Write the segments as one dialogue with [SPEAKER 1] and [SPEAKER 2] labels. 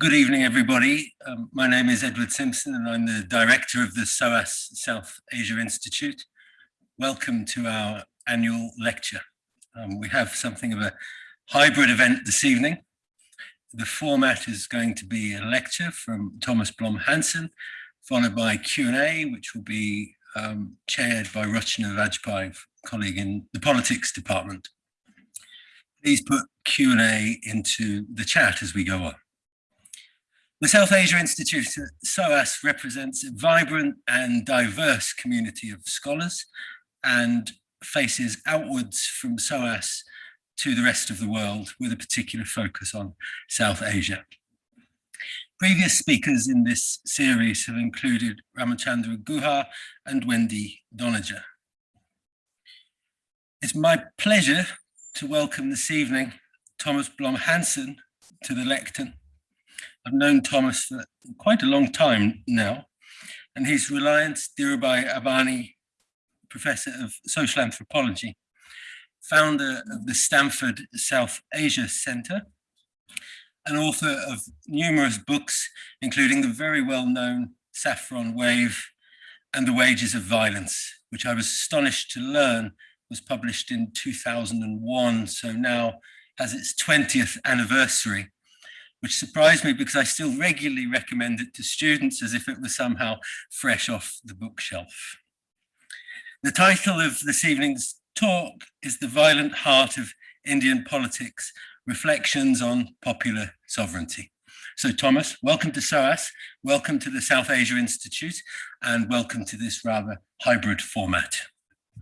[SPEAKER 1] Good evening, everybody. Um, my name is Edward Simpson and I'm the director of the SOAS South Asia Institute. Welcome to our annual lecture. Um, we have something of a hybrid event this evening. The format is going to be a lecture from Thomas Blom Hansen, followed by Q&A, which will be um, chaired by Rochana Bajpai, colleague in the politics department. Please put Q&A into the chat as we go on. The South Asia Institute, SOAS, represents a vibrant and diverse community of scholars and faces outwards from SOAS to the rest of the world with a particular focus on South Asia. Previous speakers in this series have included Ramachandra Guha and Wendy Doniger. It's my pleasure to welcome this evening Thomas Blom Hansen to the lectern I've known Thomas for quite a long time now, and he's Reliance Dhirubhai Ambani Professor of Social Anthropology, founder of the Stanford South Asia Center, and author of numerous books, including the very well-known Saffron Wave and The Wages of Violence, which I was astonished to learn was published in 2001, so now has its 20th anniversary which surprised me because I still regularly recommend it to students as if it was somehow fresh off the bookshelf. The title of this evening's talk is The Violent Heart of Indian Politics, Reflections on Popular Sovereignty. So Thomas, welcome to SOAS, welcome to the South Asia Institute, and welcome to this rather hybrid format.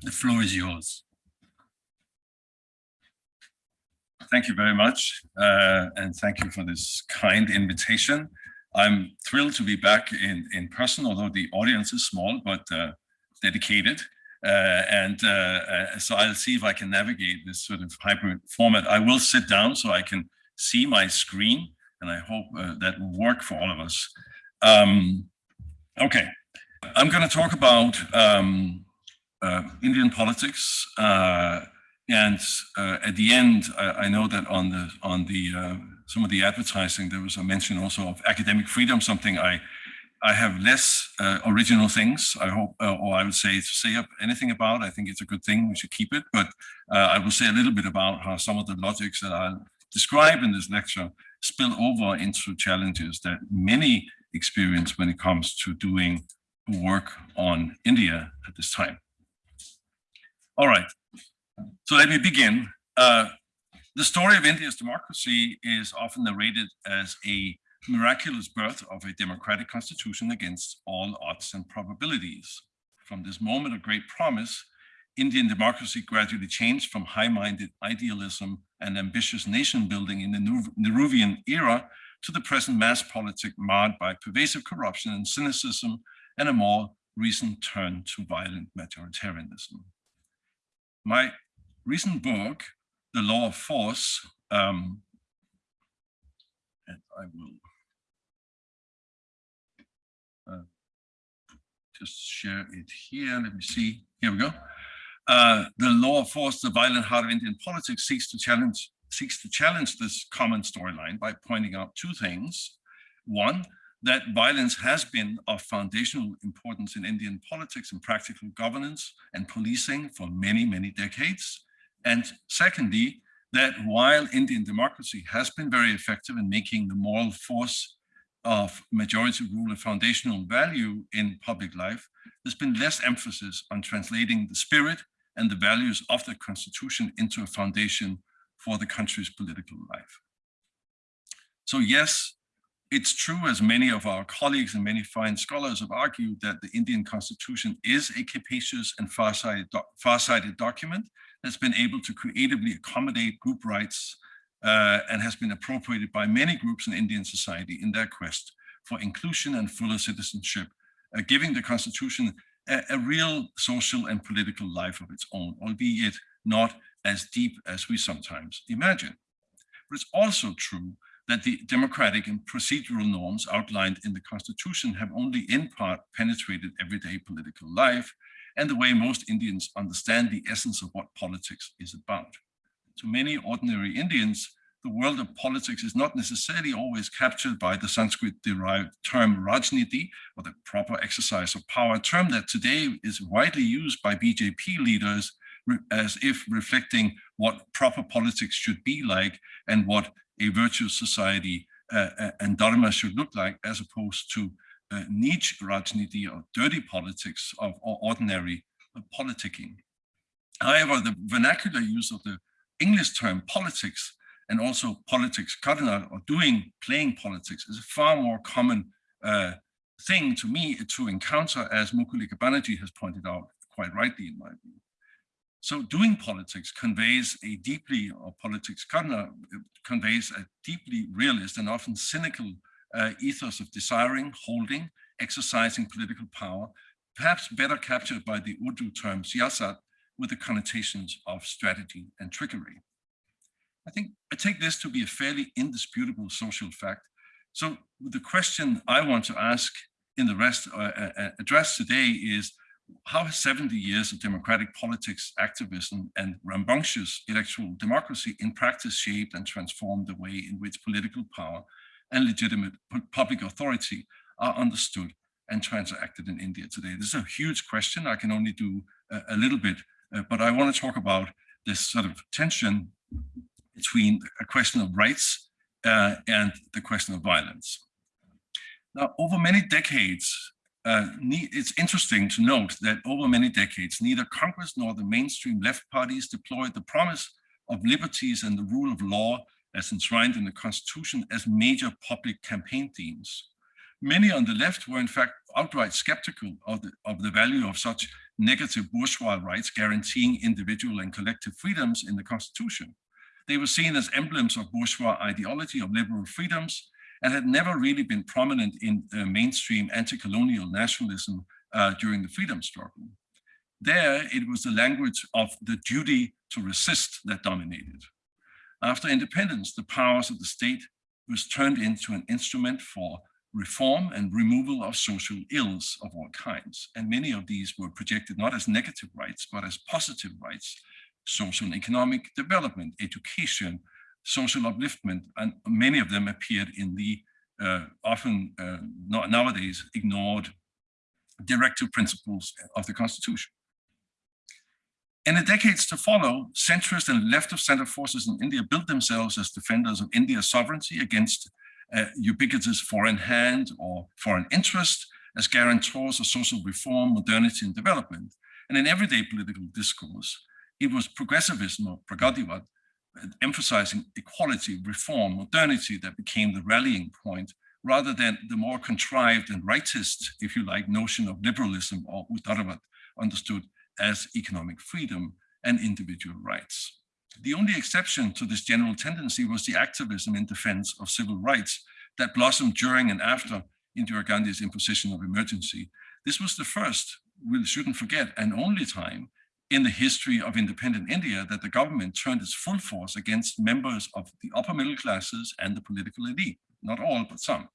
[SPEAKER 1] The floor is yours.
[SPEAKER 2] Thank you very much. Uh, and thank you for this kind invitation. I'm thrilled to be back in, in person, although the audience is small, but uh, dedicated. Uh, and uh, uh, so I'll see if I can navigate this sort of hybrid format. I will sit down so I can see my screen, and I hope uh, that will work for all of us. Um, okay, I'm going to talk about um, Indian politics, and uh, at the end, I, I, know that on the on the uh, some of the advertising there was a mention also of academic freedom, something I I have less uh, original things. I hope, uh, or I would say to say up anything about. I think it's a good thing. We should keep it. But uh, I will say a little bit about how some of the logics that I'll describe in this lecture spill over into challenges that many experience when it comes to doing work on India at this time. All right. So let me begin. Uh, the story of India's democracy is often narrated as a miraculous birth of a democratic constitution against all odds and probabilities. From this moment of great promise, Indian democracy gradually changed from high-minded idealism and ambitious nation building in the Nehruvian era to the present mass politic marred by pervasive corruption and cynicism and a more recent turn to violent majoritarianism. My recent book, The Law of Force, um, and I will uh, just share it here. Let me see. Here we go. Uh, the law of force, the violent heart of Indian politics, seeks to challenge seeks to challenge this common storyline by pointing out two things. One, that violence has been of foundational importance in Indian politics and practical governance and policing for many, many decades. And secondly, that while Indian democracy has been very effective in making the moral force of majority rule a foundational value in public life, there's been less emphasis on translating the spirit and the values of the constitution into a foundation for the country's political life. So yes, it's true, as many of our colleagues and many fine scholars have argued, that the Indian constitution is a capacious and far-sighted far document has been able to creatively accommodate group rights uh, and has been appropriated by many groups in Indian society in their quest for inclusion and fuller citizenship, uh, giving the constitution a, a, real social and political life of its own, albeit not as deep as we sometimes imagine. But it's also true that the democratic and procedural norms outlined in the constitution have only in part penetrated everyday political life and the way most Indians understand the essence of what politics is about. To many ordinary Indians, the world of politics is not necessarily always captured by the Sanskrit-derived term Rajniti, or the proper exercise of power, a term that today is widely used by BJP leaders as if reflecting what proper politics should be like and what a virtuous society uh, uh, and dharma should look like, as opposed to uh, niche Rajniti or dirty politics of ordinary uh, politicking. However, the vernacular use of the English term politics and also politics, karna or doing, playing politics is a far more common uh, thing to me to encounter, as Mukulika Banerjee has pointed out quite rightly in my view. So doing politics conveys a deeply, or politics conveys a deeply realist and often cynical uh, ethos of desiring, holding, exercising political power, perhaps better captured by the Urdu term siyasat with the connotations of strategy and trickery. I think I take this to be a fairly indisputable social fact. So the question I want to ask in the rest uh, uh, uh address today is how has 70 years of democratic politics, activism, and rambunctious electoral democracy in practice shaped and transformed the way in which political power and legitimate public authority are understood and transacted in India today? This is a huge question. I can only do a, a little bit, uh, but I want to talk about this sort of tension between a question of rights uh, and the question of violence. Now, over many decades, uh, it's interesting to note that over many decades, neither Congress nor the mainstream left parties deployed the promise of liberties and the rule of law as enshrined in the Constitution as major public campaign themes. Many on the left were in fact outright skeptical of the, of the value of such negative bourgeois rights guaranteeing individual and collective freedoms in the Constitution. They were seen as emblems of bourgeois ideology of liberal freedoms and had never really been prominent in mainstream anti-colonial nationalism uh, during the freedom struggle. There, it was the language of the duty to resist that dominated. After independence, the powers of the state was turned into an instrument for reform and removal of social ills of all kinds. And many of these were projected not as negative rights, but as positive rights social and economic development, education, social upliftment, and many of them appeared in the uh, often uh, nowadays ignored directive principles of the Constitution. In the decades to follow, centrist and left of center forces in India built themselves as defenders of India's sovereignty against uh, ubiquitous foreign hand or foreign interest as guarantors of social reform, modernity, and development. And in everyday political discourse, it was progressivism or Pragativad, emphasizing equality, reform, modernity that became the rallying point rather than the more contrived and rightist, if you like, notion of liberalism or Udaravad understood as economic freedom and individual rights. The only exception to this general tendency was the activism in defense of civil rights that blossomed during and after Indira Gandhi's imposition of emergency. This was the first, we shouldn't forget, and only time in the history of independent India that the government turned its full force against members of the upper middle classes and the political elite, not all, but some.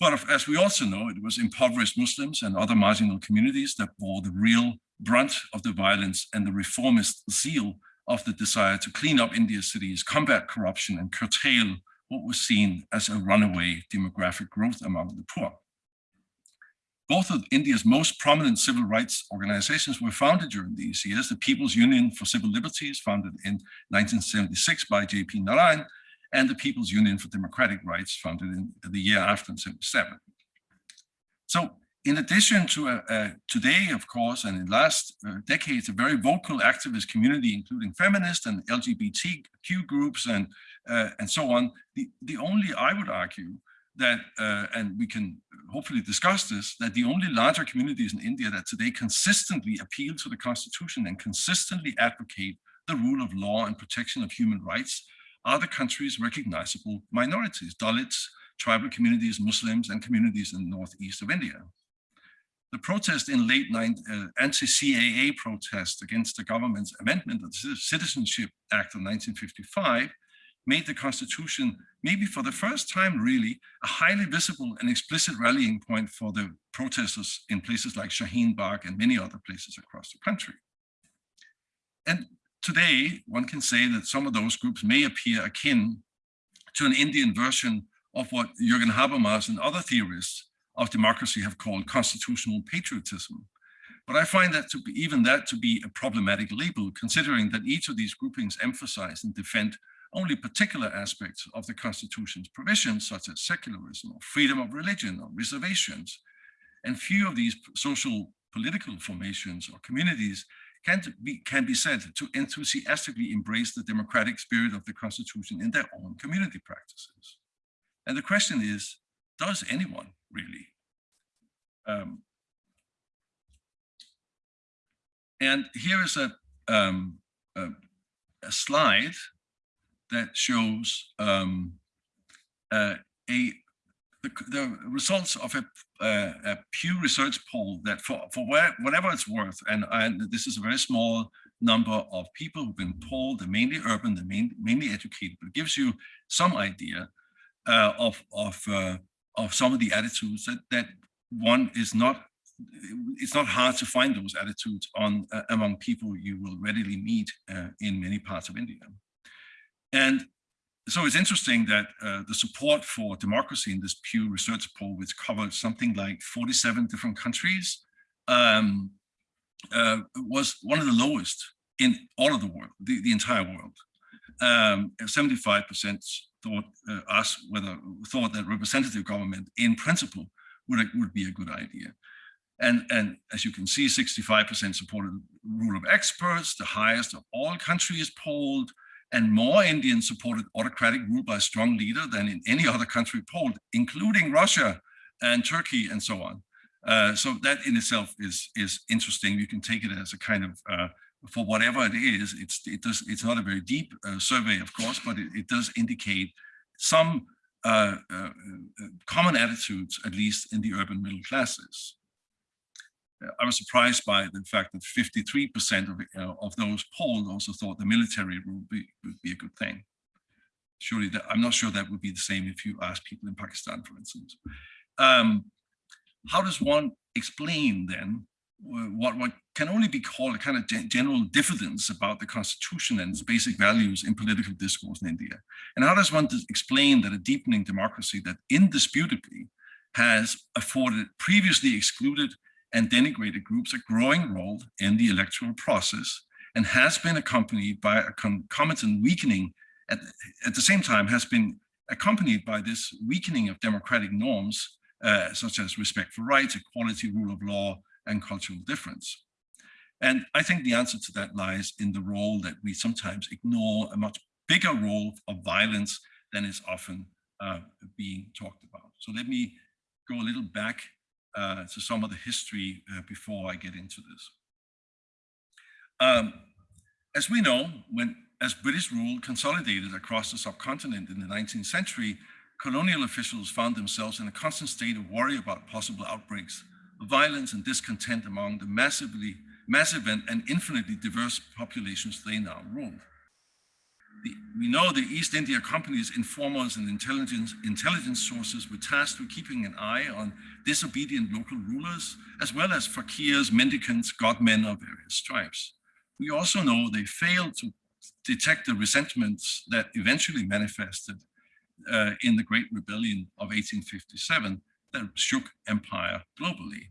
[SPEAKER 2] But as we also know, it was impoverished Muslims and other marginal communities that bore the real brunt of the violence and the reformist zeal of the desire to clean up India's cities, combat corruption, and curtail what was seen as a runaway demographic growth among the poor. Both of India's most prominent civil rights organizations were founded during these years. The People's Union for Civil Liberties, founded in 1976 by J.P. Narayan, and the People's Union for Democratic Rights, founded in the year after in 77. So in addition to uh, uh, today, of course, and in the last uh, decades, a very vocal activist community, including feminist and LGBTQ groups and, uh, and so on, the, the only, I would argue, that, uh, and we can hopefully discuss this, that the only larger communities in India that today consistently appeal to the constitution and consistently advocate the rule of law and protection of human rights are the country's recognizable minorities, Dalits, tribal communities, Muslims, and communities in the northeast of India. The protest in late uh, anti-CAA protest against the government's amendment of the Citizenship Act of 1955 made the Constitution, maybe for the first time really, a highly visible and explicit rallying point for the protesters in places like Shaheen Bagh and many other places across the country. And today, one can say that some of those groups may appear akin to an Indian version of what Jürgen Habermas and other theorists of democracy have called constitutional patriotism. But I find that to be even that to be a problematic label, considering that each of these groupings emphasize and defend only particular aspects of the Constitution's provisions, such as secularism or freedom of religion or reservations. And few of these social political formations or communities can be, can be said to enthusiastically embrace the democratic spirit of the Constitution in their own community practices. And the question is, does anyone really? Um, and here is a, um, a, a, slide that shows um, uh, a the, the, results of a, uh, a, Pew Research poll that for, for where, whatever it's worth, and, and this is a very small number of people who've been polled, they're mainly urban, they're main, mainly educated, but gives you some idea uh, of, of, uh, of some of the attitudes that, that one is not, it's not hard to find those attitudes on uh, among people you will readily meet uh, in many parts of India. And so it's interesting that uh, the support for democracy in this Pew Research poll, which covered something like 47 different countries, um, uh, was one of the lowest in all of the world, the, the entire world. 75% um, thought uh, asked whether thought that representative government in principle would, would be a good idea. And, and as you can see, 65% supported rule of experts, the highest of all countries polled, and more Indians supported autocratic rule by a strong leader than in any other country polled, including Russia and Turkey and so on. Uh, so that in itself is is interesting. You can take it as a kind of uh, for whatever it is. It's it does it's not a very deep uh, survey, of course, but it, it does indicate some uh, uh, uh, common attitudes, at least in the urban middle classes. I was surprised by the fact that 53% of, uh, of those polled also thought the military would be, would be a good thing. Surely, that, I'm not sure that would be the same if you ask people in Pakistan, for instance. Um, how does one explain then what, what can only be called a kind of general diffidence about the constitution and its basic values in political discourse in India? And how does one explain that a deepening democracy that indisputably has afforded previously excluded and denigrated groups a growing role in the electoral process and has been accompanied by a concomitant weakening at, at the same time has been accompanied by this weakening of democratic norms uh, such as respect for rights, equality, rule of law, and cultural difference. And I think the answer to that lies in the role that we sometimes ignore, a much bigger role of violence than is often uh, being talked about. So let me go a little back uh, to some of the history uh, before I get into this. Um, as we know, when as British rule consolidated across the subcontinent in the 19th century, colonial officials found themselves in a constant state of worry about possible outbreaks of violence and discontent among the massively, massive and, and infinitely diverse populations they now ruled the, we know the East India Company's informers and intelligence, intelligence sources were tasked with keeping an eye on disobedient local rulers, as well as fakirs, mendicants, godmen of various stripes. We also know they failed to detect the resentments that eventually manifested uh, in the Great Rebellion of 1857 that shook empire globally.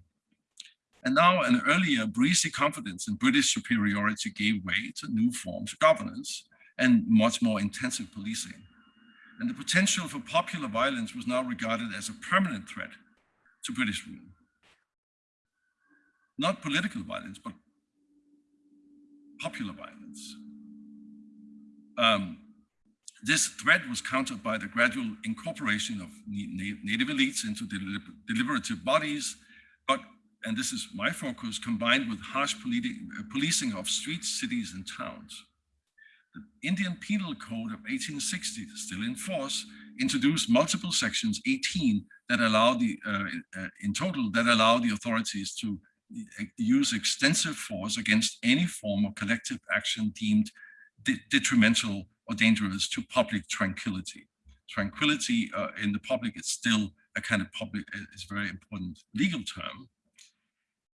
[SPEAKER 2] And now an earlier breezy confidence in British superiority gave way to new forms of governance, and much more intensive policing. And the potential for popular violence was now regarded as a permanent threat to British rule. Not political violence, but popular violence. Um, this threat was countered by the gradual incorporation of native elites into deliberative bodies, but, and this is my focus, combined with harsh policing of streets, cities, and towns. The Indian Penal Code of 1860, still in force, introduced multiple sections 18 that allow the, uh, uh, in total, that allow the authorities to uh, use extensive force against any form of collective action deemed de detrimental or dangerous to public tranquility. Tranquility uh, in the public is still a kind of public, uh, is very important legal term.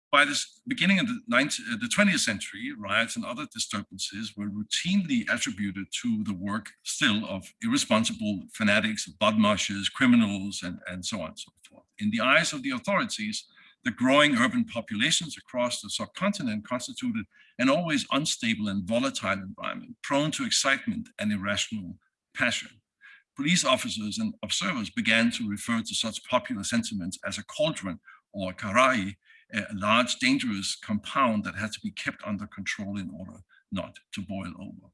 [SPEAKER 2] By the beginning of the, 19, uh, the 20th century, riots and other disturbances were routinely attributed to the work still of irresponsible fanatics, bloodmashers, criminals, and, and so on and so forth. In the eyes of the authorities, the growing urban populations across the subcontinent constituted an always unstable and volatile environment, prone to excitement and irrational passion. Police officers and observers began to refer to such popular sentiments as a cauldron or karai, a large dangerous compound that had to be kept under control in order not to boil over.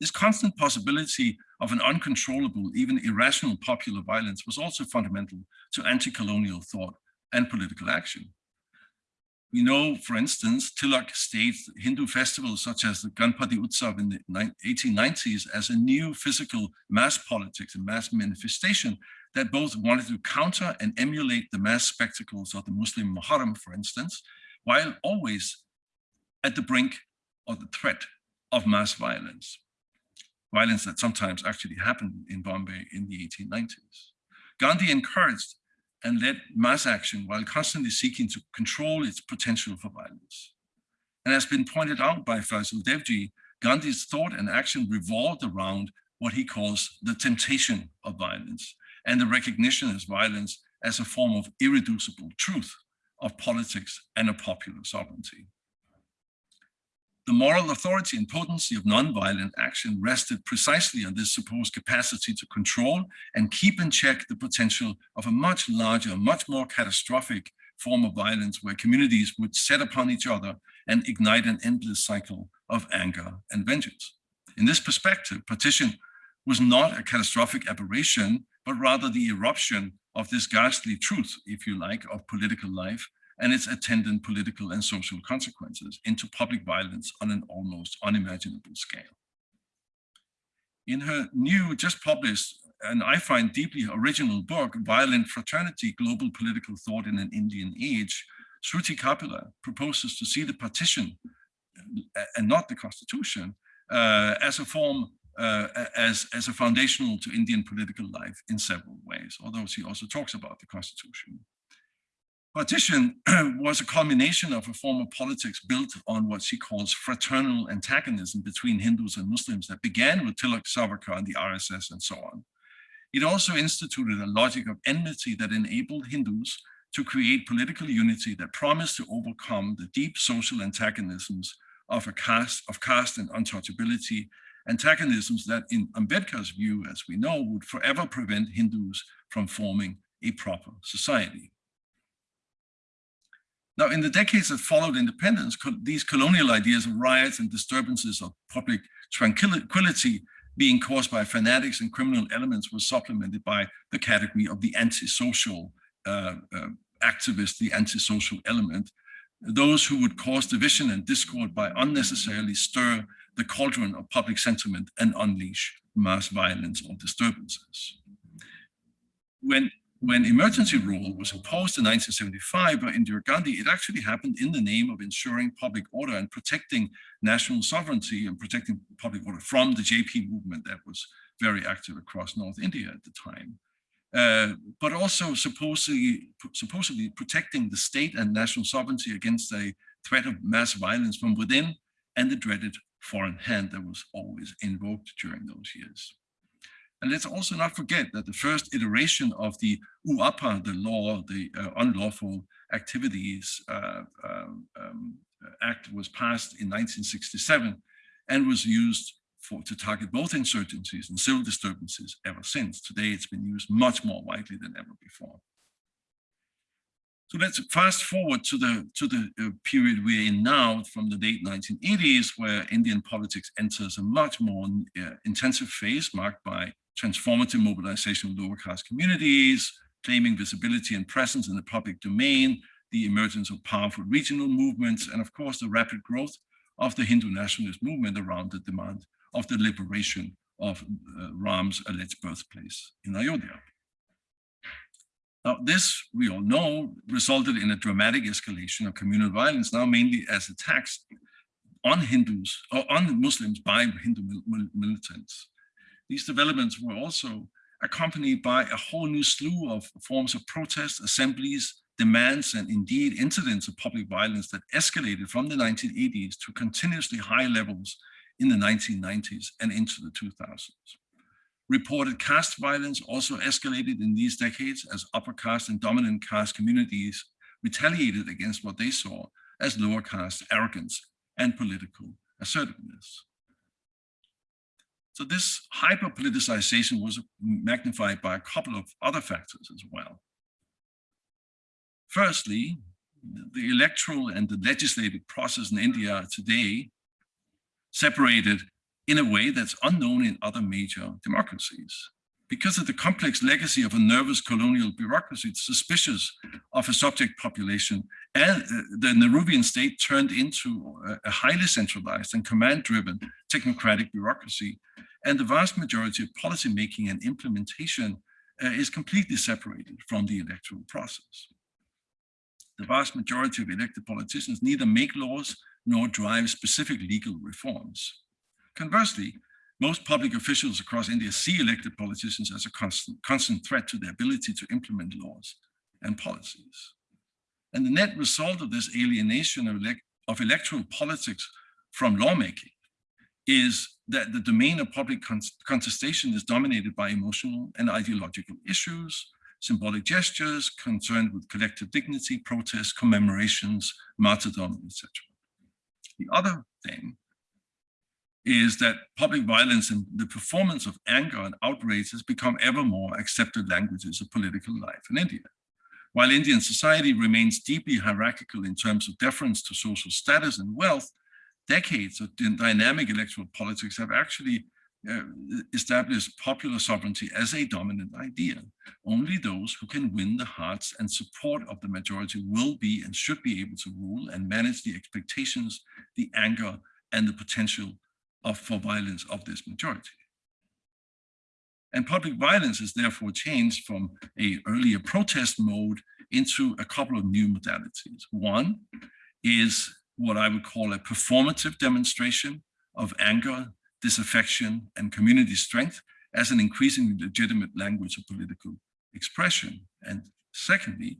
[SPEAKER 2] This constant possibility of an uncontrollable, even irrational popular violence was also fundamental to anti-colonial thought and political action. We know, for instance, Tilak staged Hindu festivals such as the Ganpati Utsav in the 1890s as a new physical mass politics and mass manifestation that both wanted to counter and emulate the mass spectacles of the Muslim Muharram, for instance, while always at the brink of the threat of mass violence, violence that sometimes actually happened in Bombay in the 1890s. Gandhi encouraged and led mass action while constantly seeking to control its potential for violence. And as been pointed out by Faisal Devji, Gandhi's thought and action revolved around what he calls the temptation of violence and the recognition as violence as a form of irreducible truth of politics and of popular sovereignty. The moral authority and potency of nonviolent action rested precisely on this supposed capacity to control and keep in check the potential of a much larger, much more catastrophic form of violence where communities would set upon each other and ignite an endless cycle of anger and vengeance. In this perspective, partition was not a catastrophic aberration, but rather the eruption of this ghastly truth, if you like, of political life and its attendant political and social consequences into public violence on an almost unimaginable scale. In her new, just published, and I find deeply original book, Violent Fraternity, Global Political Thought in an Indian Age, Shruti Kapila proposes to see the partition uh, and not the constitution uh, as a form, uh, as, as a foundational to Indian political life in several ways, although she also talks about the constitution. Partition was a culmination of a form of politics built on what she calls fraternal antagonism between Hindus and Muslims that began with Tilak Savarkar and the RSS and so on. It also instituted a logic of enmity that enabled Hindus to create political unity that promised to overcome the deep social antagonisms of a caste, of caste and untouchability, antagonisms that in Ambedkar's view, as we know, would forever prevent Hindus from forming a proper society. Now, in the decades that followed independence, these colonial ideas of riots and disturbances of public tranquility being caused by fanatics and criminal elements was supplemented by the category of the antisocial uh, uh, activist, the antisocial element, those who would cause division and discord by unnecessarily stir the cauldron of public sentiment and unleash mass violence or disturbances. When when emergency rule was imposed in 1975 by Indira Gandhi, it actually happened in the name of ensuring public order and protecting national sovereignty and protecting public order from the JP movement that was very active across North India at the time. Uh, but also supposedly, supposedly protecting the state and national sovereignty against a threat of mass violence from within and the dreaded foreign hand that was always invoked during those years. And let's also not forget that the first iteration of the UAPA, the law, the uh, unlawful activities uh, um, um, act was passed in 1967 and was used for, to target both insurgencies and civil disturbances ever since. Today, it's been used much more widely than ever before. So let's fast forward to the to the uh, period we're in now, from the late 1980s, where Indian politics enters a much more uh, intensive phase marked by transformative mobilization of lower caste communities, claiming visibility and presence in the public domain, the emergence of powerful regional movements, and of course, the rapid growth of the Hindu nationalist movement around the demand of the liberation of uh, Ram's alleged birthplace in Ayodhya. Now, this, we all know, resulted in a dramatic escalation of communal violence, now mainly as attacks on Hindus or on Muslims by Hindu mil militants. These developments were also accompanied by a whole new slew of forms of protest, assemblies, demands and indeed incidents of public violence that escalated from the 1980s to continuously high levels in the 1990s and into the 2000s. Reported caste violence also escalated in these decades as upper caste and dominant caste communities retaliated against what they saw as lower caste arrogance and political assertiveness. So this hyper-politicization was magnified by a couple of other factors as well. Firstly, the electoral and the legislative process in India today separated in a way that's unknown in other major democracies. Because of the complex legacy of a nervous colonial bureaucracy suspicious of a subject population, and uh, the Nehruvian state turned into a highly centralized and command-driven technocratic bureaucracy, and the vast majority of policy making and implementation uh, is completely separated from the electoral process. The vast majority of elected politicians neither make laws nor drive specific legal reforms. Conversely, most public officials across India see elected politicians as a constant, constant threat to their ability to implement laws and policies. And the net result of this alienation of, elect of electoral politics from lawmaking is that the domain of public con contestation is dominated by emotional and ideological issues, symbolic gestures concerned with collective dignity, protests, commemorations, martyrdom, etc. The other thing is that public violence and the performance of anger and outrage has become ever more accepted languages of political life in India. While Indian society remains deeply hierarchical in terms of deference to social status and wealth, decades of dynamic electoral politics have actually uh, established popular sovereignty as a dominant idea. Only those who can win the hearts and support of the majority will be and should be able to rule and manage the expectations, the anger, and the potential of, for violence of this majority. And public violence is therefore changed from a earlier protest mode into a couple of new modalities. One is what I would call a performative demonstration of anger, disaffection, and community strength as an increasingly legitimate language of political expression. And secondly,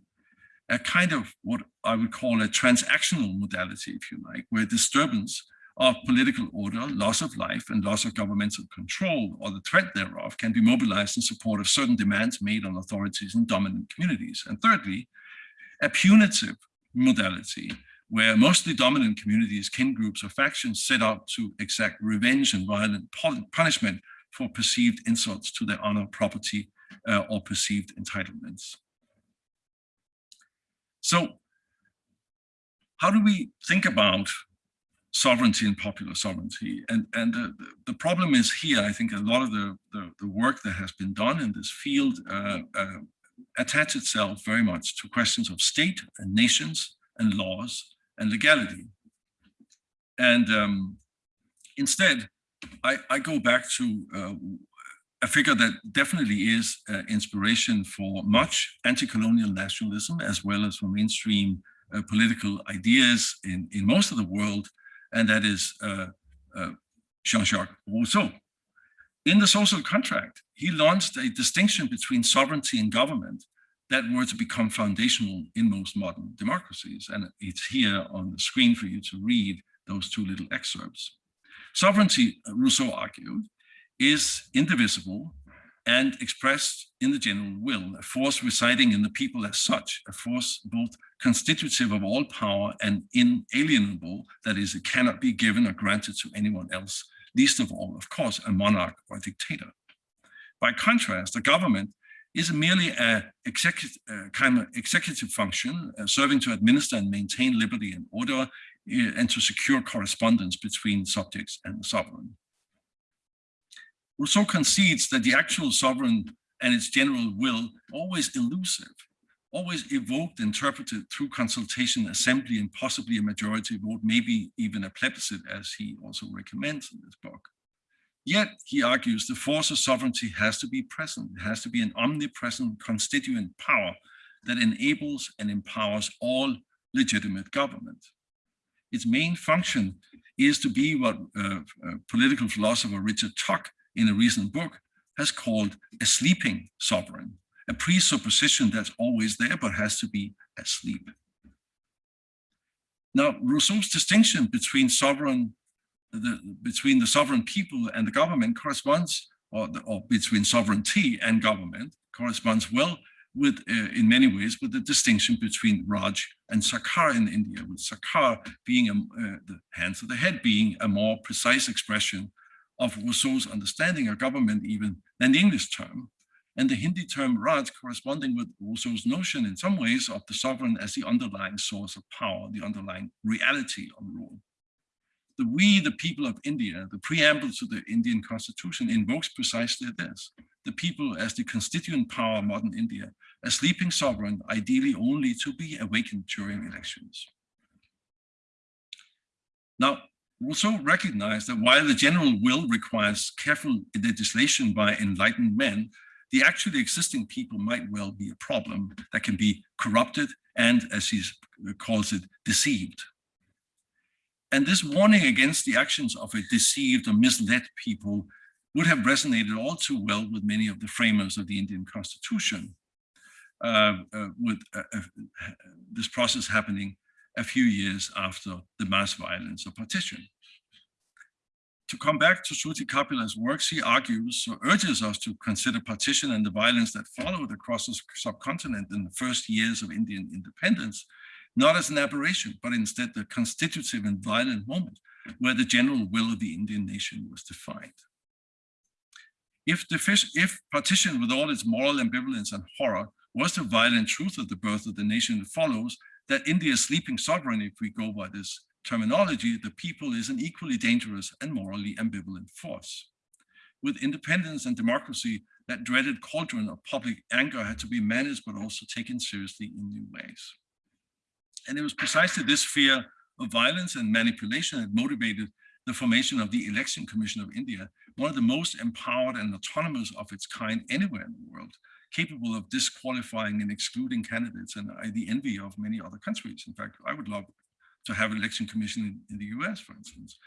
[SPEAKER 2] a kind of what I would call a transactional modality, if you like, where disturbance of political order, loss of life, and loss of governmental control, or the threat thereof, can be mobilized in support of certain demands made on authorities and dominant communities. And thirdly, a punitive modality, where mostly dominant communities, kin groups, or factions set out to exact revenge and violent punishment for perceived insults to their honor, property, uh, or perceived entitlements. So how do we think about sovereignty and popular sovereignty. And, and the, the problem is here, I think a lot of the, the, the work that has been done in this field uh, uh, attach itself very much to questions of state and nations and laws and legality. And um, instead, I, I, go back to uh, a figure that definitely is uh, inspiration for much anti-colonial nationalism, as well as for mainstream uh, political ideas in, in most of the world, and that is uh, uh, Jean-Jacques Rousseau. In the social contract, he launched a distinction between sovereignty and government that were to become foundational in most modern democracies. And it's here on the screen for you to read those two little excerpts. Sovereignty, uh, Rousseau argued, is indivisible and expressed in the general will, a force residing in the people as such, a force both constitutive of all power and inalienable, that is, it cannot be given or granted to anyone else, least of all, of course, a monarch or a dictator. By contrast, a government is merely a executive, uh, kind of executive function uh, serving to administer and maintain liberty and order uh, and to secure correspondence between subjects and the sovereign. Rousseau concedes that the actual sovereign and its general will always elusive, always evoked, interpreted through consultation, assembly, and possibly a majority vote, maybe even a plebiscite, as he also recommends in this book. Yet, he argues, the force of sovereignty has to be present. It has to be an omnipresent constituent power that enables and empowers all legitimate government. Its main function is to be what uh, uh, political philosopher Richard Tuck in a recent book has called a sleeping sovereign, a presupposition that's always there but has to be asleep. Now, Rousseau's distinction between sovereign, the, between the sovereign people and the government corresponds, or, the, or between sovereignty and government corresponds well with, uh, in many ways, with the distinction between Raj and Sarkar in India, with Sarkar being a, uh, the hands of the head being a more precise expression of Rousseau's understanding of government even than the English term, and the Hindi term Raj corresponding with Rousseau's notion in some ways of the sovereign as the underlying source of power, the underlying reality of rule. The we, the people of India, the preamble to the Indian constitution invokes precisely this, the people as the constituent power of modern India, a sleeping sovereign, ideally only to be awakened during elections. Now, Rousseau recognized that while the general will requires careful legislation by enlightened men, the actually existing people might well be a problem that can be corrupted and, as he calls it, deceived. And this warning against the actions of a deceived or misled people would have resonated all too well with many of the framers of the Indian Constitution, uh, uh, with uh, uh this process happening a few years after the mass violence of partition. To come back to Shruti Kapila's works, he argues or urges us to consider partition and the violence that followed across the subcontinent in the first years of Indian independence, not as an aberration, but instead the constitutive and violent moment where the general will of the Indian nation was defined. If, the, if partition with all its moral ambivalence and horror was the violent truth of the birth of the nation, it follows that India's sleeping sovereign, if we go by this terminology, the people is an equally dangerous and morally ambivalent force. With independence and democracy, that dreaded cauldron of public anger had to be managed, but also taken seriously in new ways. And it was precisely this fear of violence and manipulation that motivated the formation of the Election Commission of India, one of the most empowered and autonomous of its kind anywhere in the world, capable of disqualifying and excluding candidates and the envy of many other countries. In fact, I would love to have an election commission in, in the US, for instance.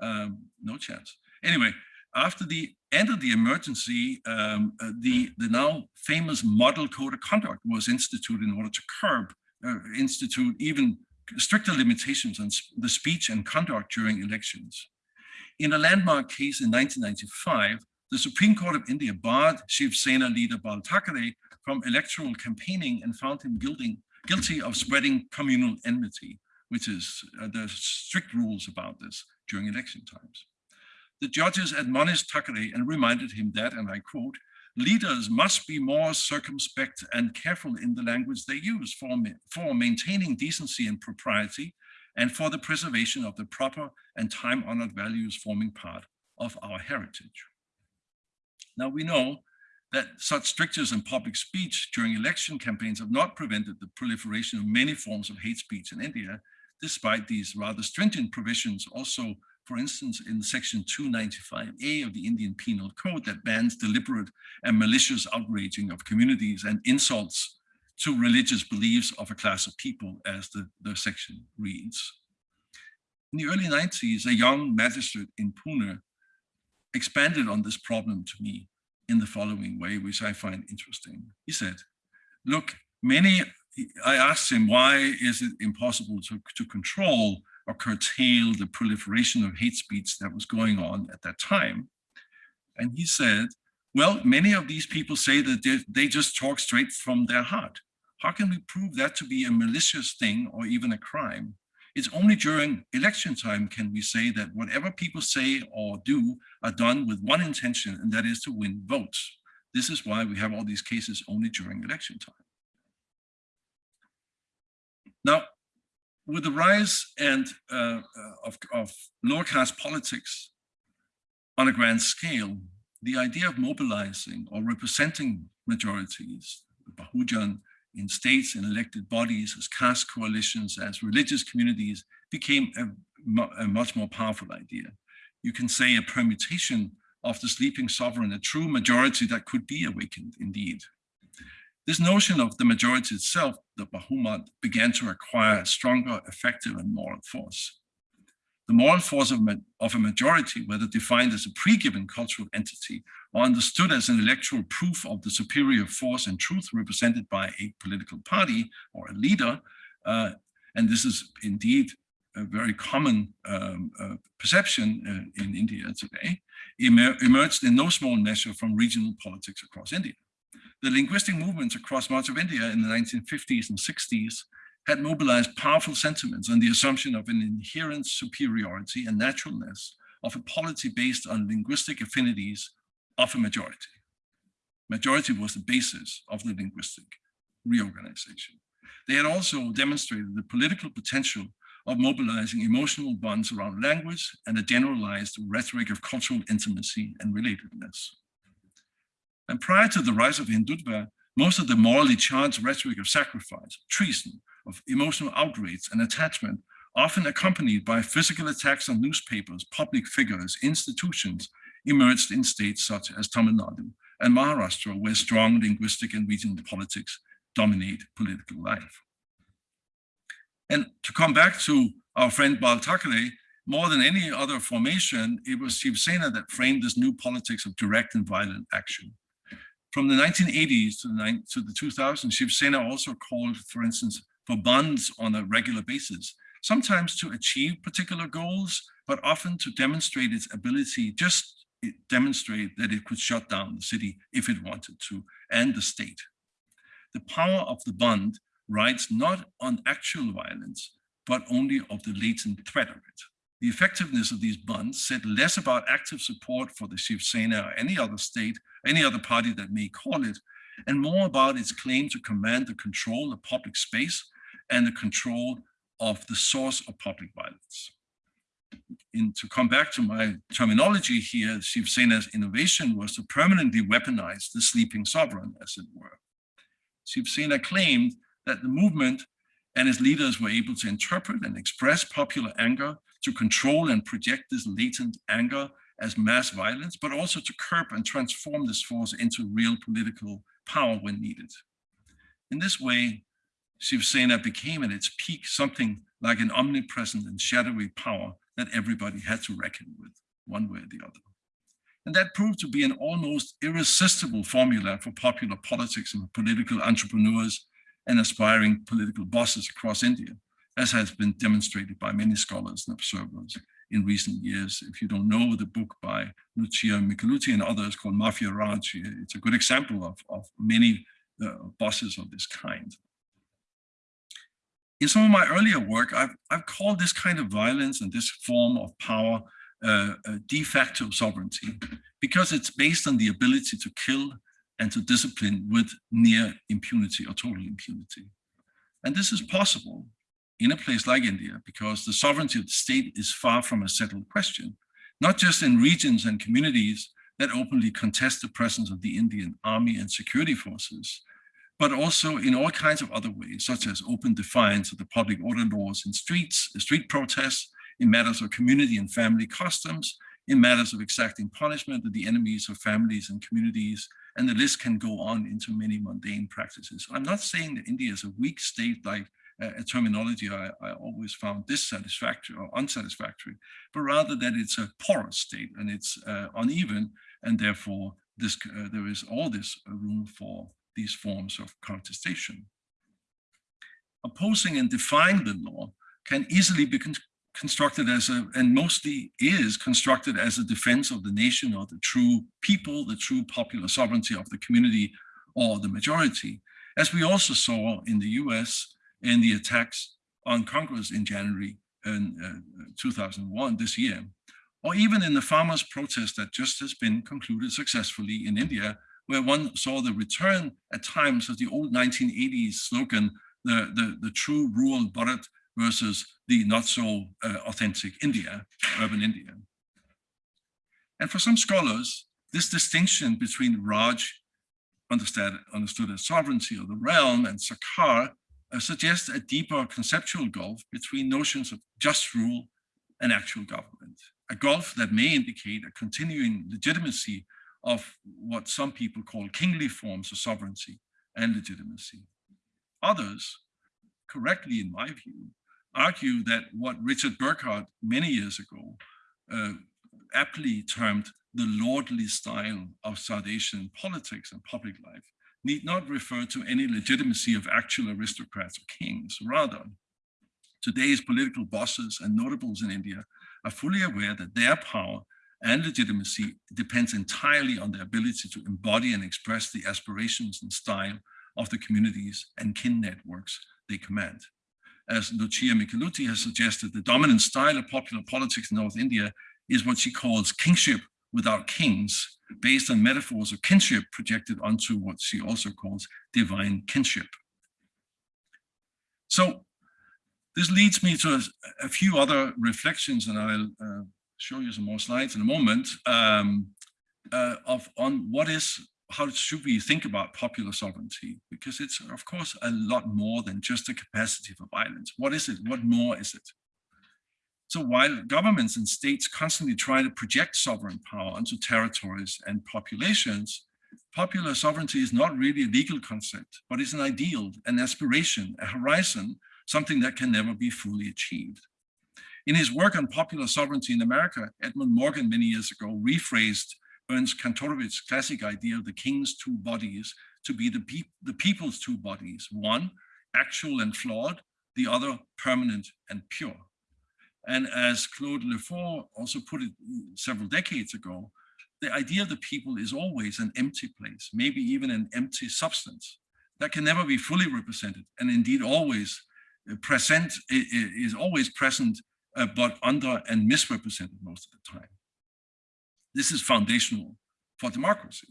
[SPEAKER 2] Um, no chance. Anyway, after the end of the emergency, um, uh, the, the now famous model code of conduct was instituted in order to curb, uh, institute even stricter limitations on the speech and conduct during elections. In a landmark case in 1995, the Supreme Court of India barred Shiv Sena leader Bal Thackeray from electoral campaigning and found him guilty, of spreading communal enmity which is uh, there's strict rules about this during election times. The judges admonished Thackeray and reminded him that, and I quote, leaders must be more circumspect and careful in the language they use for, for maintaining decency and propriety and for the preservation of the proper and time-honored values forming part of our heritage. Now we know that such strictures in public speech during election campaigns have not prevented the proliferation of many forms of hate speech in India, despite these rather stringent provisions also, for instance, in section 295A of the Indian Penal Code that bans deliberate and malicious outraging of communities and insults to religious beliefs of a class of people, as the, the section reads. In the early 90s, a young magistrate in Pune expanded on this problem to me in the following way, which I find interesting. He said, look, many I asked him, why is it impossible to, to control or curtail the proliferation of hate speech that was going on at that time? And he said, well, many of these people say that they, they just talk straight from their heart. How can we prove that to be a malicious thing or even a crime? It's only during election time can we say that whatever people say or do are done with one intention, and that is to win votes. This is why we have all these cases only during election time. Now, with the rise and uh, of, of lower caste politics on a grand scale, the idea of mobilizing or representing majorities, Bahujan in states and elected bodies as caste coalitions, as religious communities became a, a much more powerful idea. You can say a permutation of the sleeping sovereign, a true majority that could be awakened indeed. This notion of the majority itself, the Bahumat, began to acquire stronger effective and moral force. the moral force of, of a majority, whether defined as a pre-given cultural entity or understood as an electoral proof of the superior force and truth represented by a political party or a leader, uh, and this is indeed a very common um, uh, perception uh, in India today, emer emerged in no small measure from regional politics across India. The linguistic movements across much of India in the 1950s and 60s had mobilized powerful sentiments on the assumption of an inherent superiority and naturalness of a polity based on linguistic affinities of a majority. Majority was the basis of the linguistic reorganization. They had also demonstrated the political potential of mobilizing emotional bonds around language and a generalized rhetoric of cultural intimacy and relatedness. And prior to the rise of Hindutva, most of the morally charged rhetoric of sacrifice, treason, of emotional outrage and attachment, often accompanied by physical attacks on newspapers, public figures, institutions, emerged in states such as Tamil Nadu and Maharashtra, where strong linguistic and regional politics dominate political life. And to come back to our friend Bal Thackeray, more than any other formation, it was Shiv Sena that framed this new politics of direct and violent action. From the 1980s to the, to the 2000s, Shiv Sena also called, for instance, for bandhs on a regular basis, sometimes to achieve particular goals, but often to demonstrate its ability, just demonstrate that it could shut down the city if it wanted to, and the state. The power of the bandh rides not on actual violence, but only of the latent threat of it. The effectiveness of these bandhs said less about active support for the Shiv Sena or any other state, any other party that may call it, and more about its claim to command the control of public space and the control of the source of public violence. In, to come back to my terminology here, Shiv Sena's innovation was to permanently weaponize the sleeping sovereign, as it were. Shiv Sena claimed that the movement and its leaders were able to interpret and express popular anger, to control and project this latent anger as mass violence, but also to curb and transform this force into real political power when needed. In this way, Shiv Sena became at its peak something like an omnipresent and shadowy power that everybody had to reckon with, one way or the other. And that proved to be an almost irresistible formula for popular politics and political entrepreneurs and aspiring political bosses across India, as has been demonstrated by many scholars and observers in recent years. If you don't know the book by Lucia Michelutti and others called Mafia Raj, it's a good example of, of many uh, bosses of this kind in some of my earlier work, I've, I've called this kind of violence and this form of power uh, de facto sovereignty because it's based on the ability to kill and to discipline with near impunity or total impunity. And this is possible in a place like India because the sovereignty of the state is far from a settled question, not just in regions and communities that openly contest the presence of the Indian army and security forces, but also in all kinds of other ways, such as open defiance of the public order laws in streets, street protests, in matters of community and family customs, in matters of exacting punishment of the enemies of families and communities, and the list can go on into many mundane practices. I'm not saying that India is a weak state like a terminology I, I, always found dissatisfactory or unsatisfactory, but rather that it's a porous state and it's uh, uneven, and therefore this, uh, there is all this room for these forms of contestation. Opposing and defying the law can easily be con constructed as a, and mostly is constructed as a defense of the nation or the true people, the true popular sovereignty of the community or the majority, as we also saw in the US in the attacks on Congress in January in, uh, 2001, this year, or even in the farmers' protest that just has been concluded successfully in India where one saw the return at times of the old 1980s slogan, the, the, the true rural Bharat versus the not so uh, authentic India, urban India. And for some scholars, this distinction between Raj, understood, as sovereignty of the realm, and Sarkar uh, suggests a deeper conceptual gulf between notions of just rule and actual government, a gulf that may indicate a continuing legitimacy of what some people call kingly forms of sovereignty and legitimacy. Others, correctly in my view, argue that what Richard Burghart many years ago uh, aptly termed the lordly style of South Asian politics and public life need not refer to any legitimacy of actual aristocrats or kings. Rather, today's political bosses and notables in India are fully aware that their power and legitimacy depends entirely on their ability to embody and express the aspirations and style of the communities and kin networks they command. As Lucia Michelutti has suggested, the dominant style of popular politics in North India is what she calls kingship without kings, based on metaphors of kinship projected onto what she also calls divine kinship. So this leads me to a, a few other reflections, and I'll uh, show you some more slides in a moment, um, uh, of on what is, how should we think about popular sovereignty? Because it's, of course, a lot more than just a capacity for violence. What is it? What more is it? So while governments and states constantly try to project sovereign power onto territories and populations, popular sovereignty is not really a legal concept, but is an ideal, an aspiration, a horizon, something that can never be fully achieved. In his work on popular sovereignty in America, Edmund Morgan many years ago rephrased Ernst Kantorowicz's classic idea of the king's two bodies to be the, pe the people's two bodies, one actual and flawed, the other permanent and pure. And as Claude Lefort also put it several decades ago, the idea of the people is always an empty place, maybe even an empty substance that can never be fully represented and indeed always uh, present is always present uh, but under and misrepresented most of the time. This is foundational for democracy.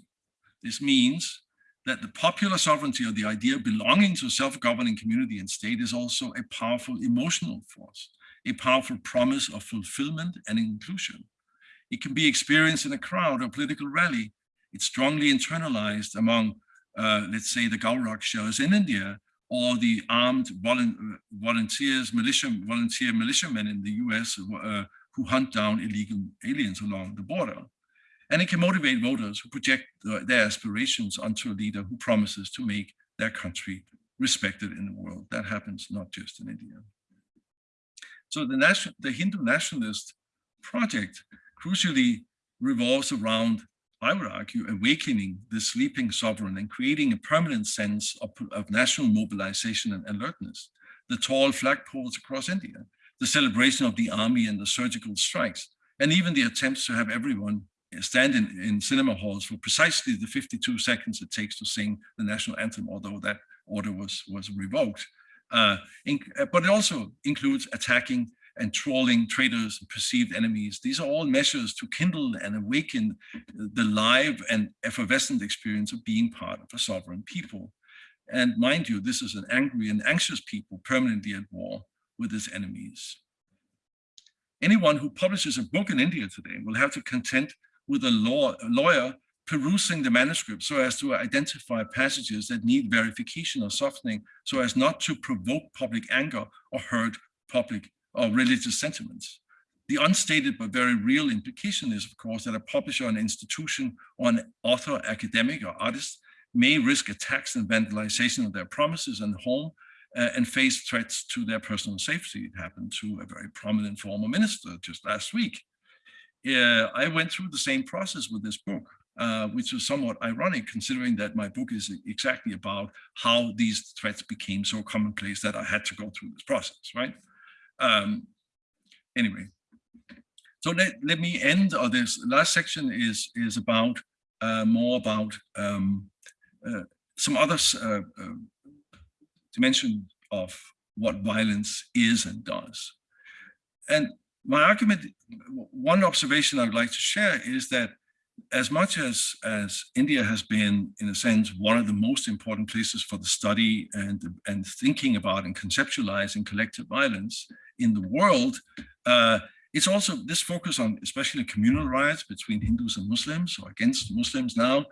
[SPEAKER 2] This means that the popular sovereignty or the idea of belonging to a self-governing community and state is also a powerful emotional force a powerful promise of fulfillment and inclusion. It can be experienced in a crowd or political rally. It's strongly internalized among, uh, let's say, the Gaurakshas in India or the armed volunteers, militia, volunteer militiamen in the US uh, who hunt down illegal aliens along the border. And it can motivate voters who project their aspirations onto a leader who promises to make their country respected in the world. That happens not just in India. So the, national, the Hindu nationalist project crucially revolves around, I would argue, awakening the sleeping sovereign and creating a permanent sense of, of national mobilization and alertness. The tall flagpoles across India, the celebration of the army and the surgical strikes, and even the attempts to have everyone stand in, in cinema halls for precisely the 52 seconds it takes to sing the national anthem, although that order was, was revoked. Uh, uh, but it also includes attacking and trolling traitors and perceived enemies. These are all measures to kindle and awaken the live and effervescent experience of being part of a sovereign people. And mind you, this is an angry and anxious people permanently at war with its enemies. Anyone who publishes a book in India today will have to contend with a, law, a lawyer perusing the manuscript so as to identify passages that need verification or softening so as not to provoke public anger or hurt public or religious sentiments. The unstated but very real implication is, of course, that a publisher, an institution, or an author, academic, or artist may risk attacks and vandalization of their promises and home uh, and face threats to their personal safety. It happened to a very prominent former minister just last week. Uh, I went through the same process with this book uh, which was somewhat ironic considering that my book is exactly about how these threats became so commonplace that I had to go through this process, right? Um, anyway, so let, let me end, or this last section is, is about uh, more about um, uh, some other uh, uh, dimension of what violence is and does. And my argument, one observation I'd like to share is that as much as, as India has been, in a sense, one of the most important places for the study and, and thinking about and conceptualizing collective violence in the world, uh, it's also this focus on especially communal riots between Hindus and Muslims or against Muslims now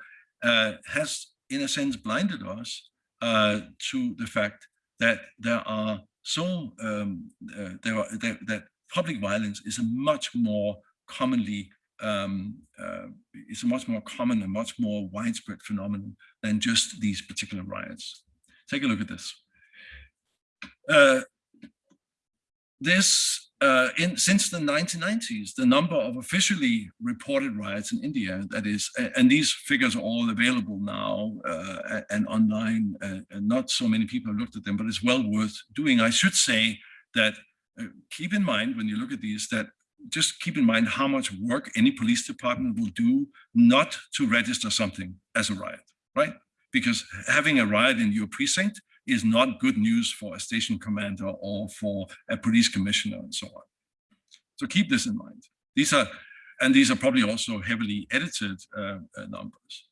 [SPEAKER 2] uh, has, in a sense, blinded us uh, to the fact that there are so um, uh, there are that, that public violence is a much more commonly um, uh, is a much more common and much more widespread phenomenon than just these particular riots. Take a look at this. Uh, this uh, in since the 1990s, the number of officially reported riots in India, that is, and these figures are all available now uh, and online, uh, and not so many people have looked at them, but it's well worth doing. I should say that uh, keep in mind when you look at these that just keep in mind how much work any police department will do not to register something as a riot, right? Because having a riot in your precinct is not good news for a station commander or for a police commissioner and so on. So keep this in mind. These are, and these are probably also heavily edited uh, uh, numbers.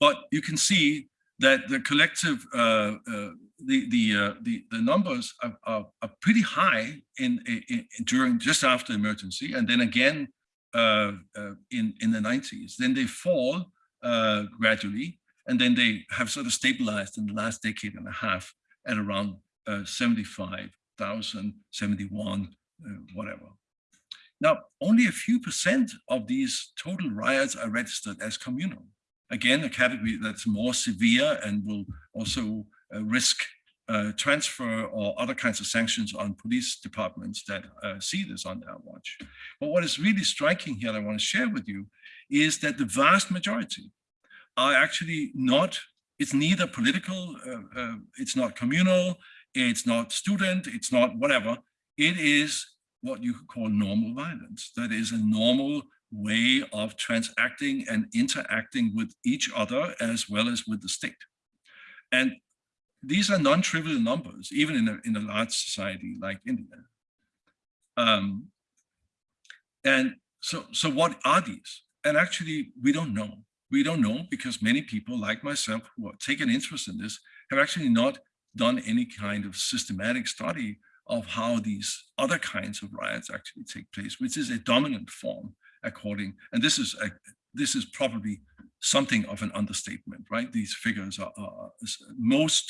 [SPEAKER 2] But you can see that the collective, uh, uh the the, uh, the the numbers are, are, are pretty high in, in, in, during just after emergency, and then again uh, in in the 90s. Then they fall gradually, and then they have sort of stabilized in the last decade and a half at around uh, 75,000, 71, uh, whatever. Now, only a few percent of these total riots are registered as communal. Again, a category that's more severe and will also uh, risk uh, transfer or other kinds of sanctions on police departments that uh, see this on their watch. But what is really striking here that I want to share with you is that the vast majority are actually not, it's neither political, uh, uh, it's not communal, it's not student, it's not whatever. It is what you could call normal violence. That is a normal way of transacting and interacting with each other as well as with the state. And these are non-trivial numbers, even in a, in a large society like India. Um, and so, so what are these? And actually, we don't know. We don't know because many people like myself who take an interest in this have actually not done any kind of systematic study of how these other kinds of riots actually take place, which is a dominant form according, and this is a, this is probably something of an understatement, right? These figures are, are most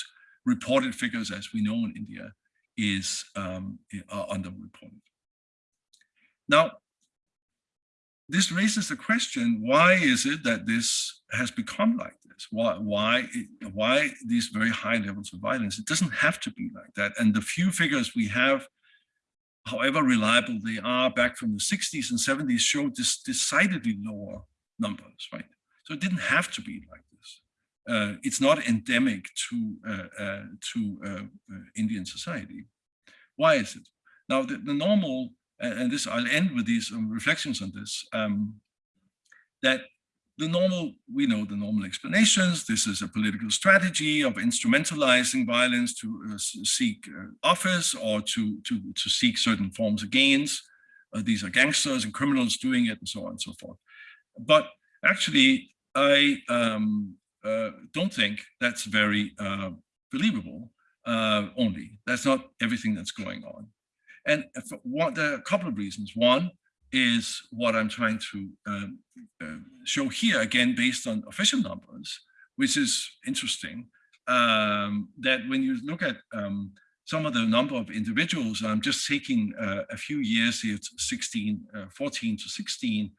[SPEAKER 2] reported figures as we know in India is um, are underreported. Now, this raises the question, why is it that this has become like this? Why, why, why these very high levels of violence? It doesn't have to be like that. And the few figures we have, however reliable they are back from the 60s and 70s, showed this decidedly lower numbers, right? So it didn't have to be like this. Uh, it's not endemic to, uh, uh, to uh, uh, Indian society. Why is it? Now, the, the normal and this I'll end with these um, reflections on this, um, that the normal, we know the normal explanations. This is a political strategy of instrumentalizing violence to uh, seek uh, office or to, to, to seek certain forms of gains. Uh, these are gangsters and criminals doing it and so on and so forth. But actually, I um, uh, don't think that's very uh, believable uh, only. That's not everything that's going on. And for what, there are a couple of reasons. One is what I'm trying to um, uh, show here, again, based on official numbers, which is interesting, um, that when you look at um, some of the number of individuals, I'm just taking uh, a few years here, 16, uh, 14 to 16,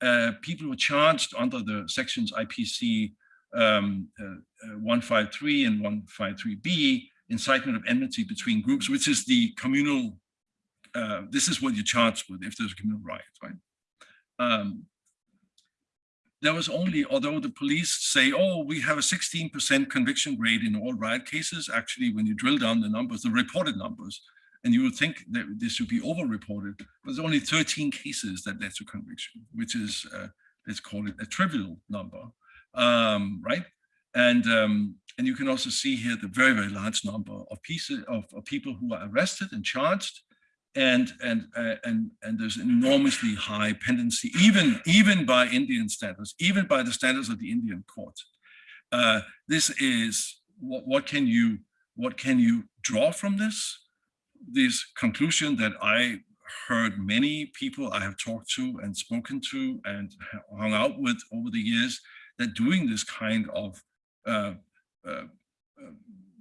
[SPEAKER 2] uh, people were charged under the sections IPC um, uh, uh, 153 and 153B, incitement of enmity between groups, which is the communal uh, this is what you charge with if there's a communal riot, right? Um, there was only, although the police say, oh, we have a 16% conviction rate in all riot cases, actually, when you drill down the numbers, the reported numbers, and you would think that this should be over-reported, but there's only 13 cases that led to conviction, which is, uh, let's call it a trivial number, um, right? And um, and you can also see here the very, very large number of pieces of, of people who are arrested and charged, and and uh, and and there's an enormously high pendency, even even by Indian standards, even by the standards of the Indian court. Uh, this is what what can you what can you draw from this? This conclusion that I heard many people I have talked to and spoken to and hung out with over the years that doing this kind of uh, uh, uh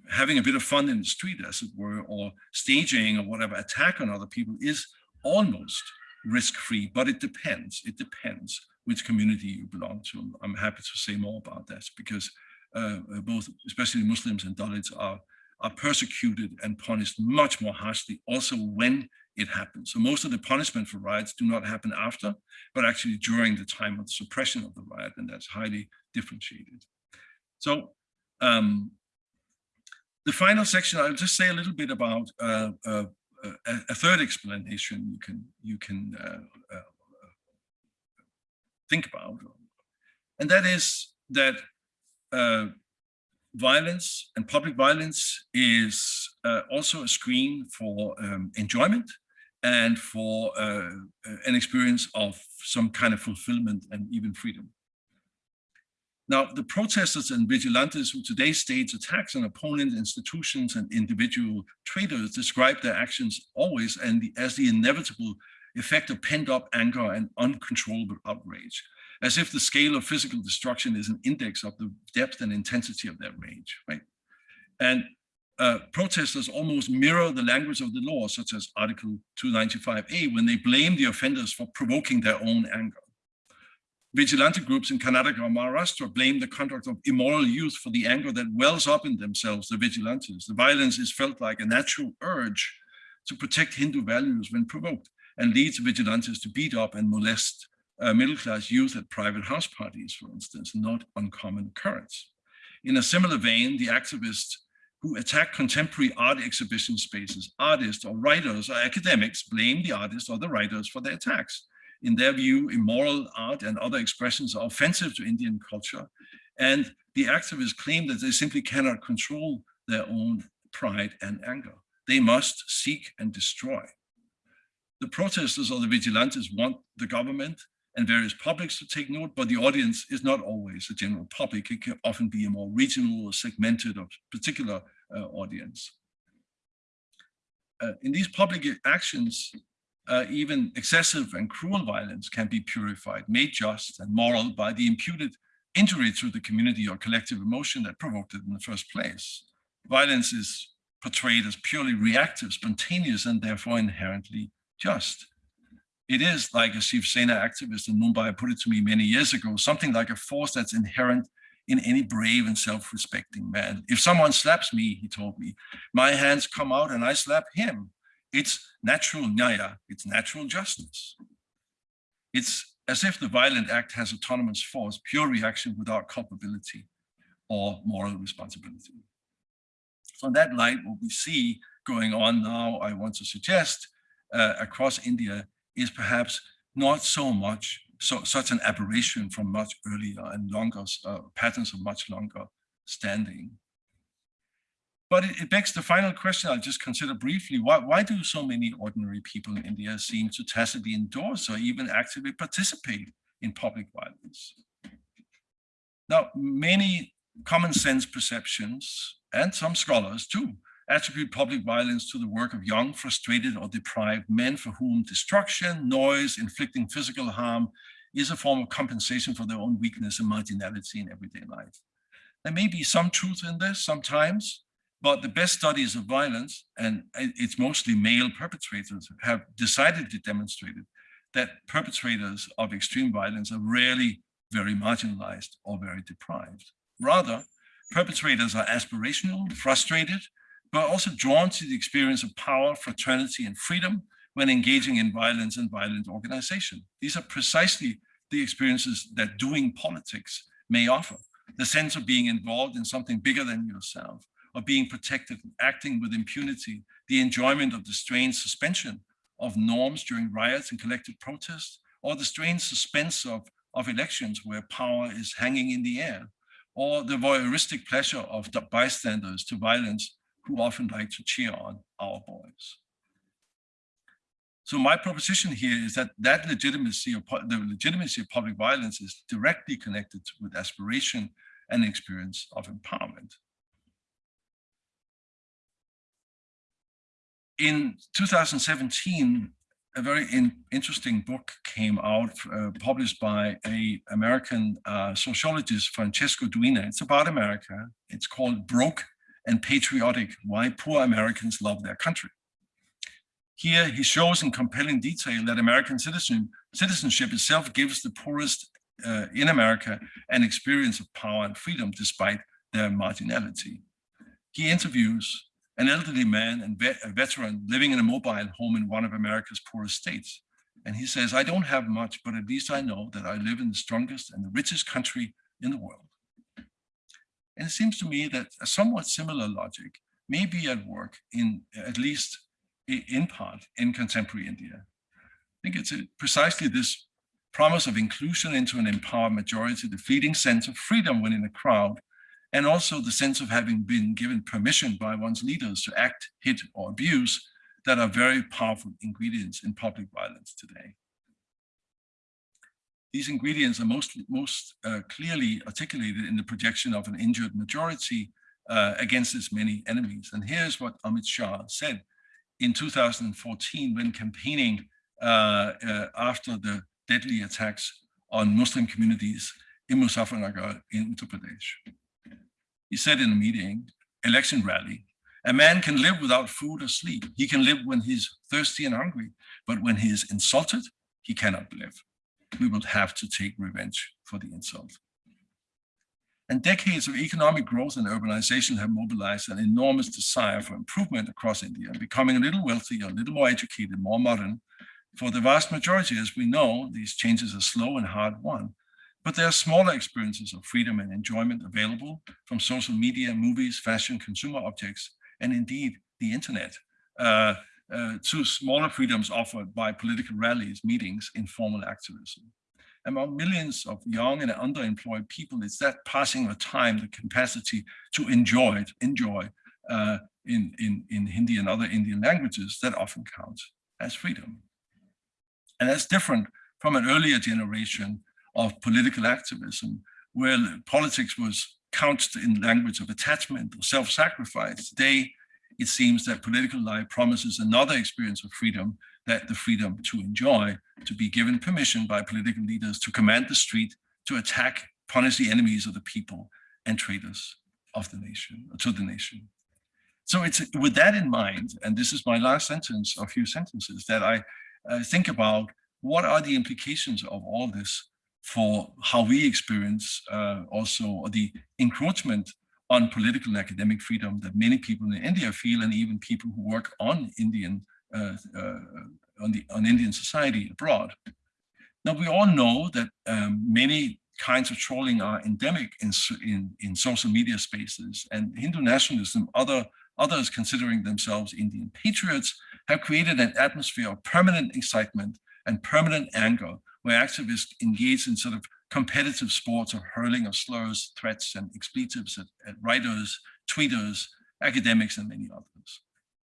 [SPEAKER 2] having a bit of fun in the street, as it were, or staging or whatever attack on other people is almost risk-free, but it depends. It depends which community you belong to. I'm happy to say more about that because uh, uh both, especially Muslims and Dalits, are are persecuted and punished much more harshly also when it happens. So most of the punishment for riots do not happen after, but actually during the time of the suppression of the riot, and that's highly differentiated. So um, the final section, I'll just say a little bit about uh, uh, a, a, third explanation you can you can uh, uh think about, and that is that uh, violence and public violence is uh, also a screen for um, enjoyment and for uh, an experience of some kind of fulfillment and even freedom. Now, the protesters and vigilantes who today stage attacks on opponent institutions and individual traders describe their actions always and the, as the inevitable effect of pent-up anger and uncontrollable outrage as if the scale of physical destruction is an index of the depth and intensity of their rage, right? And uh, protesters almost mirror the language of the law, such as Article 295A, when they blame the offenders for provoking their own anger. Vigilante groups in Karnataka or Maharashtra blame the conduct of immoral youth for the anger that wells up in themselves, the vigilantes. The violence is felt like a natural urge to protect Hindu values when provoked and leads vigilantes to beat up and molest uh, middle-class youth at private house parties, for instance, not uncommon occurrence. In a similar vein, the activists who attack contemporary art exhibition spaces, artists or writers or academics blame the artists or the writers for their attacks. In their view, immoral art and other expressions are offensive to Indian culture, and the activists claim that they simply cannot control their own pride and anger. They must seek and destroy. The protesters or the vigilantes want the government and various publics to take note, but the audience is not always the general public. It can often be a more regional or segmented or particular uh, audience. Uh, in these public actions, uh, even excessive and cruel violence can be purified, made just and moral by the imputed injury to the community or collective emotion that provoked it in the first place. Violence is portrayed as purely reactive, spontaneous, and therefore inherently just. It is like a Shiv Sena activist in Mumbai put it to me many years ago, something like a force that's inherent in any brave and self-respecting man. If someone slaps me, he told me, my hands come out and I slap him. It's natural nyaya, it's natural justice. It's as if the violent act has autonomous force, pure reaction without culpability or moral responsibility. So in that light, what we see going on now, I want to suggest uh, across India is perhaps not so much so such an aberration from much earlier and longer uh, patterns of much longer standing. But it, it, begs the final question I'll just consider briefly. Why, why do so many ordinary people in India seem to tacitly endorse or even actively participate in public violence? Now, many common sense perceptions and some scholars too attribute public violence to the work of young, frustrated, or deprived men for whom destruction, noise, inflicting physical harm is a form of compensation for their own weakness and marginality in everyday life. There may be some truth in this sometimes, but the best studies of violence, and it's mostly male perpetrators, have decidedly demonstrated that perpetrators of extreme violence are rarely very marginalized or very deprived. Rather, perpetrators are aspirational, frustrated, but also drawn to the experience of power, fraternity, and freedom when engaging in violence and violent organization. These are precisely the experiences that doing politics may offer. The sense of being involved in something bigger than yourself, of being protected, and acting with impunity, the enjoyment of the strange suspension of norms during riots and collective protests, or the strange suspense of, of elections where power is hanging in the air, or the voyeuristic pleasure of bystanders to violence who often like to cheer on our boys. So my proposition here is that that legitimacy of the legitimacy of public violence is directly connected with aspiration and experience of empowerment. In 2017, a very in, interesting book came out, uh, published by a American uh, sociologist, Francesco Duina. It's about America. It's called Broke and patriotic, why poor Americans love their country. Here he shows in compelling detail that American citizen, citizenship itself gives the poorest uh, in America an experience of power and freedom despite their marginality. He interviews an elderly man and a veteran living in a mobile home in one of America's poorest states. And he says, I don't have much, but at least I know that I live in the strongest and the richest country in the world. And it seems to me that a somewhat similar logic may be at work in at least in part in contemporary India. I think it's uh, precisely this promise of inclusion into an empowered majority, the fleeting sense of freedom when in a crowd, and also the sense of having been given permission by one's leaders to act, hit, or abuse that are very powerful ingredients in public violence today. These ingredients are most, most uh, clearly articulated in the projection of an injured majority uh, against its many enemies. And here's what Amit Shah said in 2014 when campaigning uh, uh, after the deadly attacks on Muslim communities in Muzaffarnagar in Uttar Pradesh. He said in a meeting, election rally, a man can live without food or sleep. He can live when he's thirsty and hungry, but when he is insulted, he cannot live. We will have to take revenge for the insult. And decades of economic growth and urbanization have mobilized an enormous desire for improvement across India, becoming a little wealthier, a little more educated, more modern. For the vast majority, as we know, these changes are slow and hard won. But there are smaller experiences of freedom and enjoyment available from social media, movies, fashion, consumer objects, and indeed the internet, uh, uh, to smaller freedoms offered by political rallies, meetings, informal activism among millions of young and underemployed people, it's that passing of time, the capacity to enjoy it, enjoy uh, in, in, in Hindi and other Indian languages that often counts as freedom. And that's different from an earlier generation of political activism where politics was couched in language of attachment or self-sacrifice. Today, it seems that political life promises another experience of freedom that the freedom to enjoy, to be given permission by political leaders to command the street, to attack, punish the enemies of the people and traitors of the nation, to the nation. So it's with that in mind, and this is my last sentence, a few sentences, that I uh, think about what are the implications of all this for how we experience uh, also the encroachment on political and academic freedom that many people in India feel, and even people who work on Indian uh, uh, on the on Indian society abroad. Now we all know that um, many kinds of trolling are endemic in, in, in social media spaces and Hindu nationalism, other others considering themselves Indian patriots, have created an atmosphere of permanent excitement and permanent anger where activists engage in sort of competitive sports of hurling of slurs, threats, and expletives at, at writers, tweeters, academics, and many others.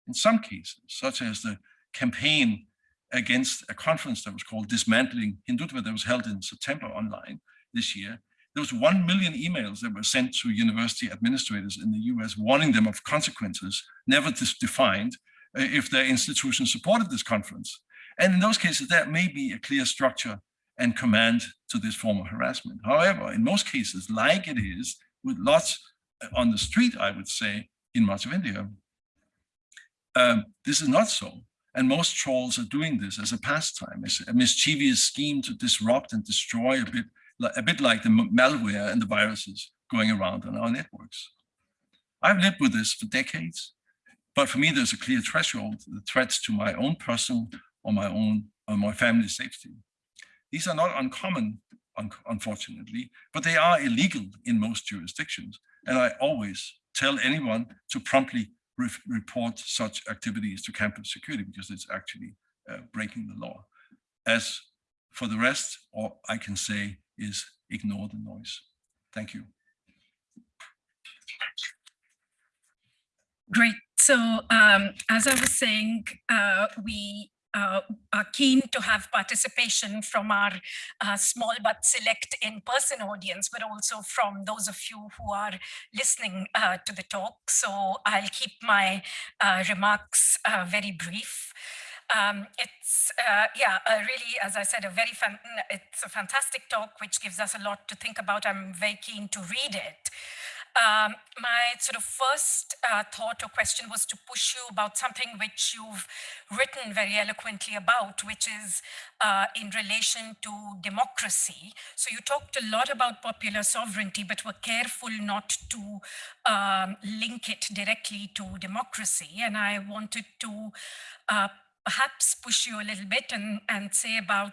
[SPEAKER 2] In some cases, such as the campaign against a conference that was called Dismantling Hindutva that was held in September online this year, there was 1 million emails that were sent to university administrators in the US warning them of consequences never defined uh, if their institution supported this conference. And in those cases, there may be a clear structure and command to this form of harassment. However, in most cases, like it is with lots uh, on the street, I would say, in much of India, um, this is not so. And most trolls are doing this as a pastime, as a mischievous scheme to disrupt and destroy a bit, a bit like the malware and the viruses going around on our networks. I've lived with this for decades, but for me, there's a clear threshold, the threats to my own person or my own or my family's safety. These are not uncommon, un unfortunately, but they are illegal in most jurisdictions. And I always tell anyone to promptly re report such activities to campus security because it's actually uh, breaking the law. As for the rest, all I can say is ignore the noise. Thank you.
[SPEAKER 3] Great. So um, as I was saying, uh, we uh, are keen to have participation from our uh, small but select in-person audience, but also from those of you who are listening uh, to the talk. So I'll keep my uh, remarks uh, very brief. Um, it's, uh, yeah, really, as I said, a very, fan it's a fantastic talk, which gives us a lot to think about. I'm very keen to read it. Um, my sort of first uh, thought or question was to push you about something which you've written very eloquently about, which is uh, in relation to democracy. So you talked a lot about popular sovereignty, but were careful not to um, link it directly to democracy. And I wanted to uh, perhaps push you a little bit and, and say about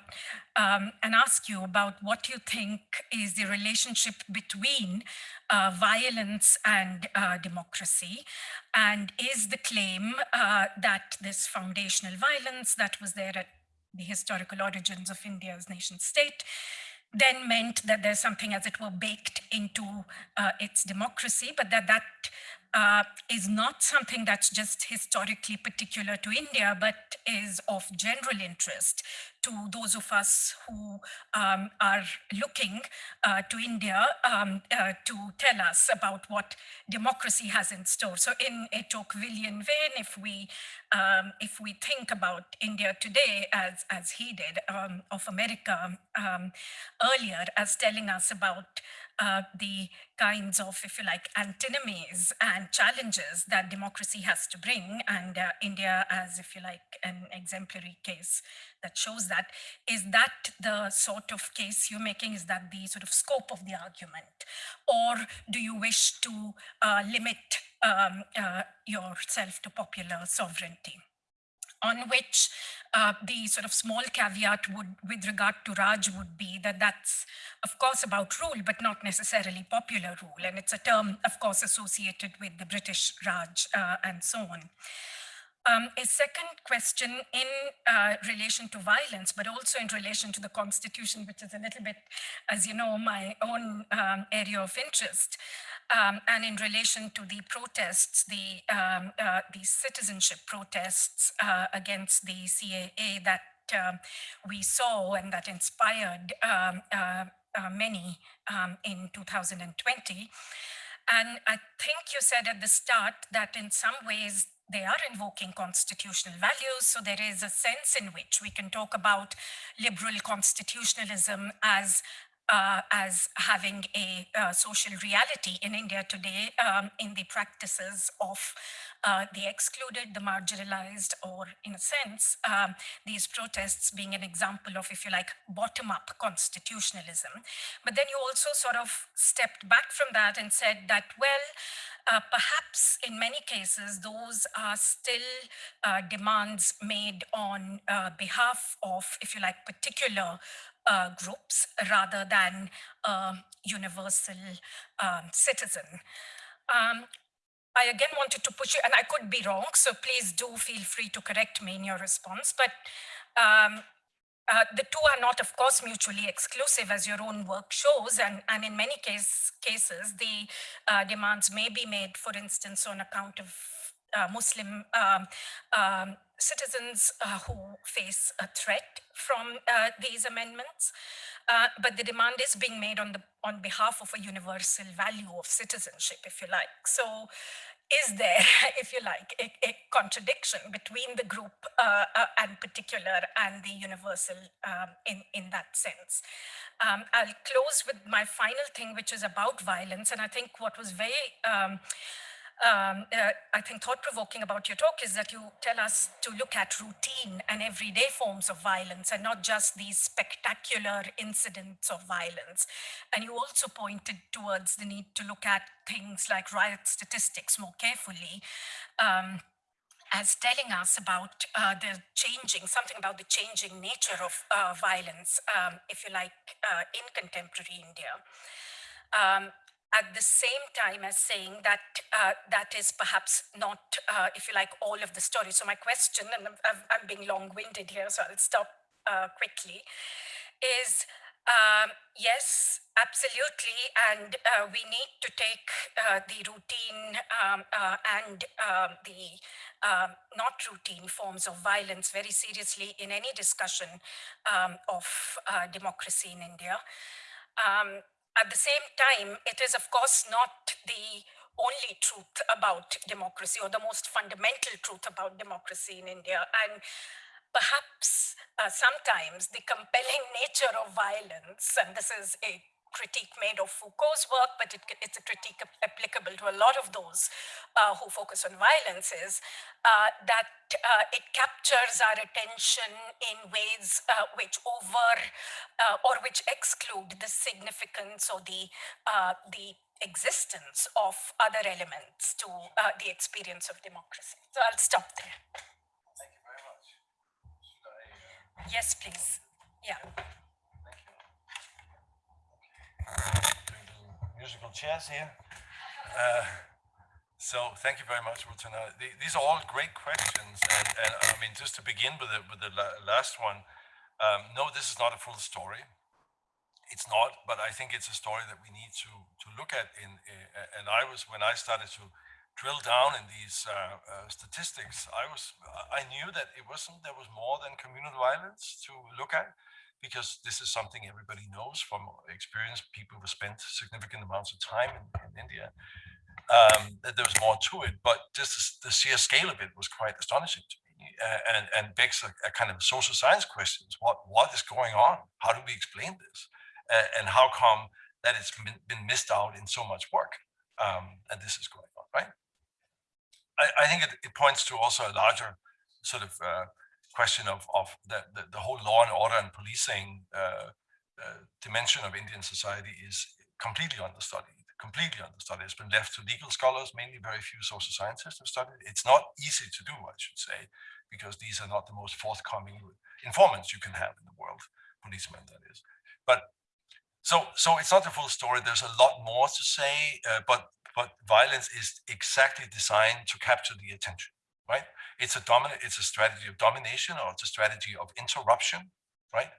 [SPEAKER 3] um, and ask you about what you think is the relationship between uh, violence and uh, democracy and is the claim uh, that this foundational violence that was there at the historical origins of India's nation state then meant that there's something as it were baked into uh, its democracy, but that that uh, is not something that's just historically particular to India, but is of general interest to those of us who um, are looking uh, to India um, uh, to tell us about what democracy has in store. So in a Tocquevillian vein, if we um, if we think about India today as as he did um, of America um, earlier as telling us about uh, the kinds of, if you like, antinomies and challenges that democracy has to bring. And uh, India, as if you like, an exemplary case that shows that. Is that the sort of case you're making? Is that the sort of scope of the argument? Or do you wish to uh, limit um, uh, yourself to popular sovereignty? on which uh, the sort of small caveat would, with regard to Raj would be that that's, of course, about rule, but not necessarily popular rule. And it's a term, of course, associated with the British Raj uh, and so on. Um, a second question in uh, relation to violence, but also in relation to the constitution, which is a little bit, as you know, my own um, area of interest. Um, and in relation to the protests, the, um, uh, the citizenship protests uh, against the CAA that um, we saw and that inspired um, uh, uh, many in 2020. And I think you said at the start that in some ways they are invoking constitutional values. So there is a sense in which we can talk about liberal constitutionalism as uh, as having a uh, social reality in India today um, in the practices of uh, the excluded, the marginalized, or in a sense, um, these protests being an example of, if you like, bottom-up constitutionalism. But then you also sort of stepped back from that and said that, well, uh, perhaps in many cases, those are still uh, demands made on uh, behalf of, if you like, particular uh, groups rather than a universal um, citizen. Um, I again wanted to push you, and I could be wrong, so please do feel free to correct me in your response. But um, uh, the two are not, of course, mutually exclusive, as your own work shows, and, and in many case, cases, the uh, demands may be made, for instance, on account of uh, Muslim um, um, citizens uh, who face a threat from uh, these amendments. Uh, but the demand is being made on the on behalf of a universal value of citizenship, if you like. So is there, if you like, a, a contradiction between the group uh, uh, and particular and the universal um, in, in that sense? Um, I'll close with my final thing, which is about violence. And I think what was very um, um, uh, I think thought-provoking about your talk is that you tell us to look at routine and everyday forms of violence and not just these spectacular incidents of violence. And you also pointed towards the need to look at things like riot statistics more carefully. Um, as telling us about uh, the changing, something about the changing nature of uh, violence, um, if you like, uh, in contemporary India. Um, at the same time as saying that uh, that is perhaps not, uh, if you like, all of the story. So my question, and I'm, I'm being long-winded here, so I'll stop uh, quickly, is um, yes, absolutely, and uh, we need to take uh, the routine um, uh, and um, the um, not routine forms of violence very seriously in any discussion um, of democracy in India. Um, at the same time, it is, of course, not the only truth about democracy or the most fundamental truth about democracy in India. And perhaps uh, sometimes the compelling nature of violence, and this is a critique made of Foucault's work, but it, it's a critique applicable to a lot of those uh, who focus on violence is uh, that uh, it captures our attention in ways uh, which over uh, or which exclude the significance or the, uh, the existence of other elements to the experience of democracy. So I'll stop there.
[SPEAKER 2] Thank you very much. I,
[SPEAKER 3] yes, please. Yeah.
[SPEAKER 2] Musical chairs here. Uh, so thank you very much, Rochana. These are all great questions, and, and I mean, just to begin with the, with the last one, um, no, this is not a full story. It's not, but I think it's a story that we need to to look at. In uh, and I was when I started to drill down in these uh, uh, statistics, I was I knew that it wasn't there was more than communal violence to look at because this is something everybody knows from experience, people who spent significant amounts of time in, in India, um, that there was more to it. But just the sheer scale of it was quite astonishing to me uh, and, and begs a, a, kind of social science questions. What, what is going on? How do we explain this? Uh, and how come that it's been, been, missed out in so much work? Um, and this is going on, right? I, I think it, it, points to also a larger sort of uh, question of, of the, the, the, whole law and order and policing uh, uh, dimension of Indian society is completely understudied, completely understudied. It's been left to legal scholars, mainly very few social scientists have studied. It's not easy to do, I should say, because these are not the most forthcoming informants you can have in the world, policemen that is. But so so it's not the full story. There's a lot more to say, uh, but but violence is exactly designed to capture the attention right? It's a dominant, it's a strategy of domination or it's a strategy of interruption, right?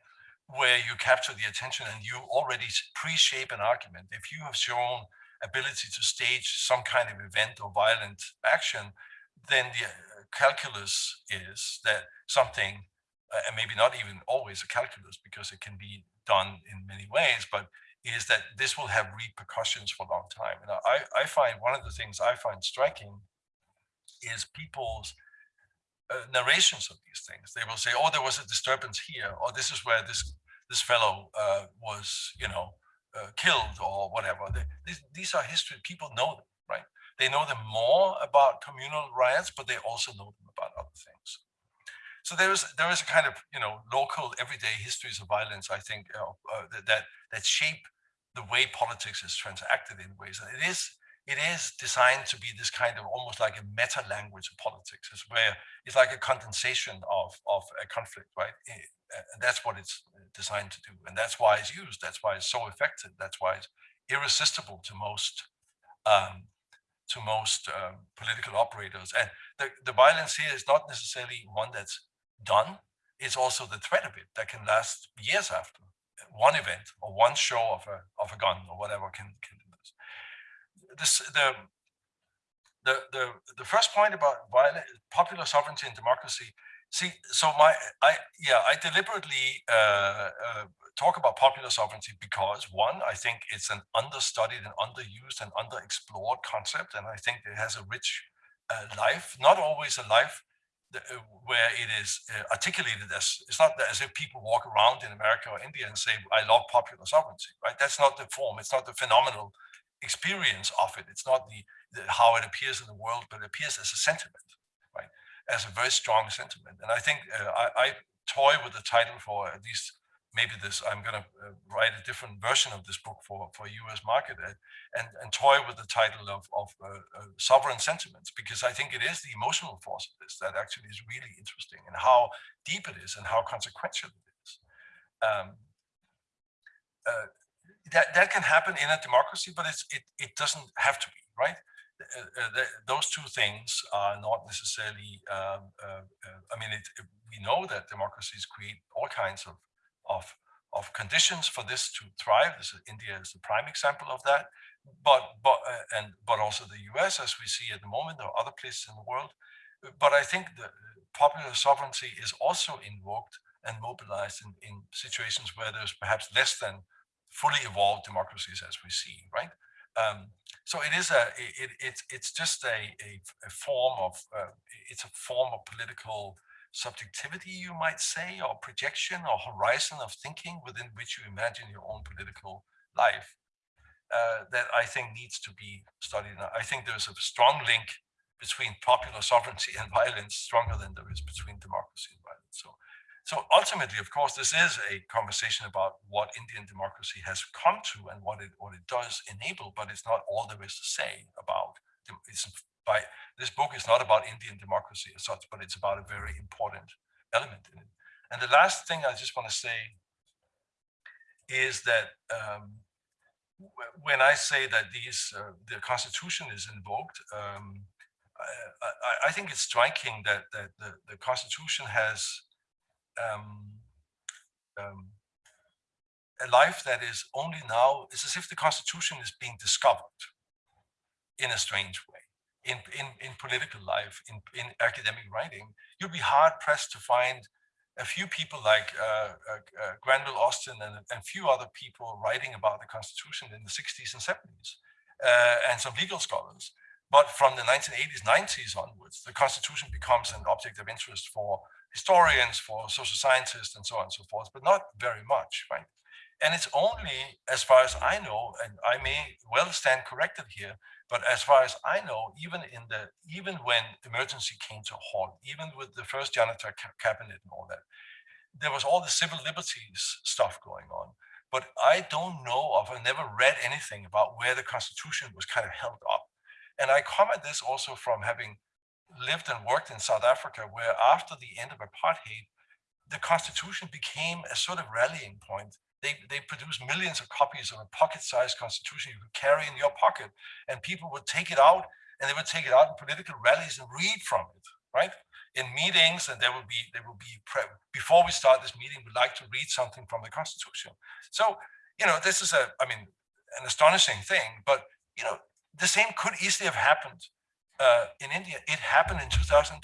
[SPEAKER 2] Where you capture the attention and you already pre-shape an argument. If you have shown ability to stage some kind of event or violent action, then the uh, calculus is that something, uh, and maybe not even always a calculus because it can be done in many ways, but is that this will have repercussions for a long time. And I, I find one of the things I find striking is people's uh, narrations of these things. They will say, "Oh, there was a disturbance here," or "This is where this this fellow uh, was, you know, uh, killed," or whatever. They, these, these are history. People know them, right? They know them more about communal riots, but they also know them about other things. So there is there is a kind of you know local everyday histories of violence. I think uh, uh, that that shape the way politics is transacted in ways, and it is it is designed to be this kind of almost like a meta language of politics. It's where it's like a condensation of, of a conflict, right? And that's what it's designed to do. And that's why it's used. That's why it's so effective. That's why it's irresistible to most um, to most um, political operators. And the, the violence here is not necessarily one that's done. It's also the threat of it that can last years after one event or one show of a of a gun or whatever can can this the the the the first point about violent, popular sovereignty and democracy. See, so my I yeah I deliberately uh, uh, talk about popular sovereignty because one I think it's an understudied and underused and underexplored concept, and I think it has a rich uh, life. Not always a life uh, where it is uh, articulated as it's not as if people walk around in America or India and say I love popular sovereignty. Right? That's not the form. It's not the phenomenal experience of it. It's not the, the, how it appears in the world, but it appears as a sentiment, right? As a very strong sentiment. And I think uh, I, I, toy with the title for at least maybe this. I'm going to uh, write a different version of this book for for U.S. market uh, and and toy with the title of of uh, uh, sovereign sentiments because I think it is the emotional force of this that actually is really interesting and how deep it is and how consequential it is. Um, uh, that that can happen in a democracy, but it's it it doesn't have to be right. Uh, uh, the, those two things are not necessarily. Um, uh, uh I mean, it, we know that democracies create all kinds of of of conditions for this to thrive. This is, India is the prime example of that, but but uh, and but also the U.S. as we see at the moment, or other places in the world. But I think the popular sovereignty is also invoked and mobilized in, in situations where there's perhaps less than fully evolved democracies as we see, right? Um, so it is a it, it it's just a, a, a form of uh, it's a form of political subjectivity you might say or projection or horizon of thinking within which you imagine your own political life uh, that I think needs to be studied. I think there's a strong link between popular sovereignty and violence, stronger than there is between democracy and violence. So, so ultimately, of course, this is a conversation about what Indian democracy has come to and what it what it does enable, but it's not all there is to say about. It's by this book is not about Indian democracy as such, but it's about a very important element in it. And the last thing I just want to say is that um, when I say that these uh, the Constitution is invoked, um, I, I, I think it's striking that that the, the Constitution has um, um, a life that is only now. It's as if the Constitution is being discovered in a strange way. In, in, in political life, in, in academic writing, you'd be hard pressed to find a few people like uh, uh, uh, Granville Austin and a few other people writing about the Constitution in the 60s and 70s, uh, and some legal scholars. But from the 1980s, 90s onwards, the Constitution becomes an object of interest for historians, for social scientists, and so on and so forth, but not very much, right? And it's only, as far as I know, and I may well stand corrected here, but as far as I know, even in the even when emergency came to a halt, even with the first Janata ca- cabinet and all that, there was all the civil liberties stuff going on. But I don't know of, I never read anything about where the Constitution was kind of held up. And I comment this also from having lived and worked in South Africa, where after the end of apartheid, the Constitution became a sort of rallying point. They, they produced millions of copies of a pocket-sized Constitution you could carry in your pocket, and people would take it out, and they would take it out in political rallies and read from it, right? In meetings, and there will be there will be before we start this meeting, we'd like to read something from the Constitution. So you know, this is a I mean an astonishing thing, but you know, the same could easily have happened uh, in India. It happened in 2020.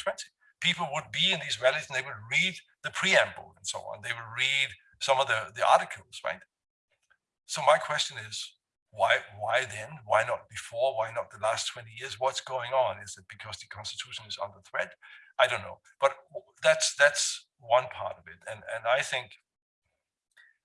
[SPEAKER 2] People would be in these rallies and they would read the preamble and so on. They would read some of the, the articles, right? So my question is, why why then? Why not before? Why not the last 20 years? What's going on? Is it because the constitution is under threat? I don't know. But that's that's one part of it. And and I think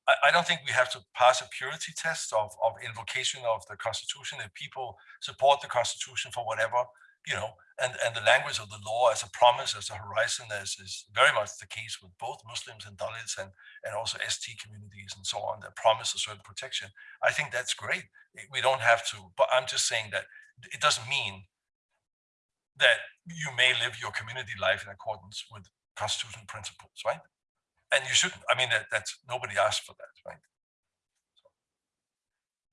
[SPEAKER 2] I, don't think we have to pass a purity test of, of invocation of the Constitution. If people support the Constitution for whatever, you know, and, and the language of the law as a promise, as a horizon, as is very much the case with both Muslims and Dalits and, and also ST communities and so on, that promise a certain protection. I think that's great. We don't have to, but I'm just saying that it doesn't mean that you may live your community life in accordance with constitutional principles, right? and you shouldn't. I mean, that, that's nobody asked for that, right? So,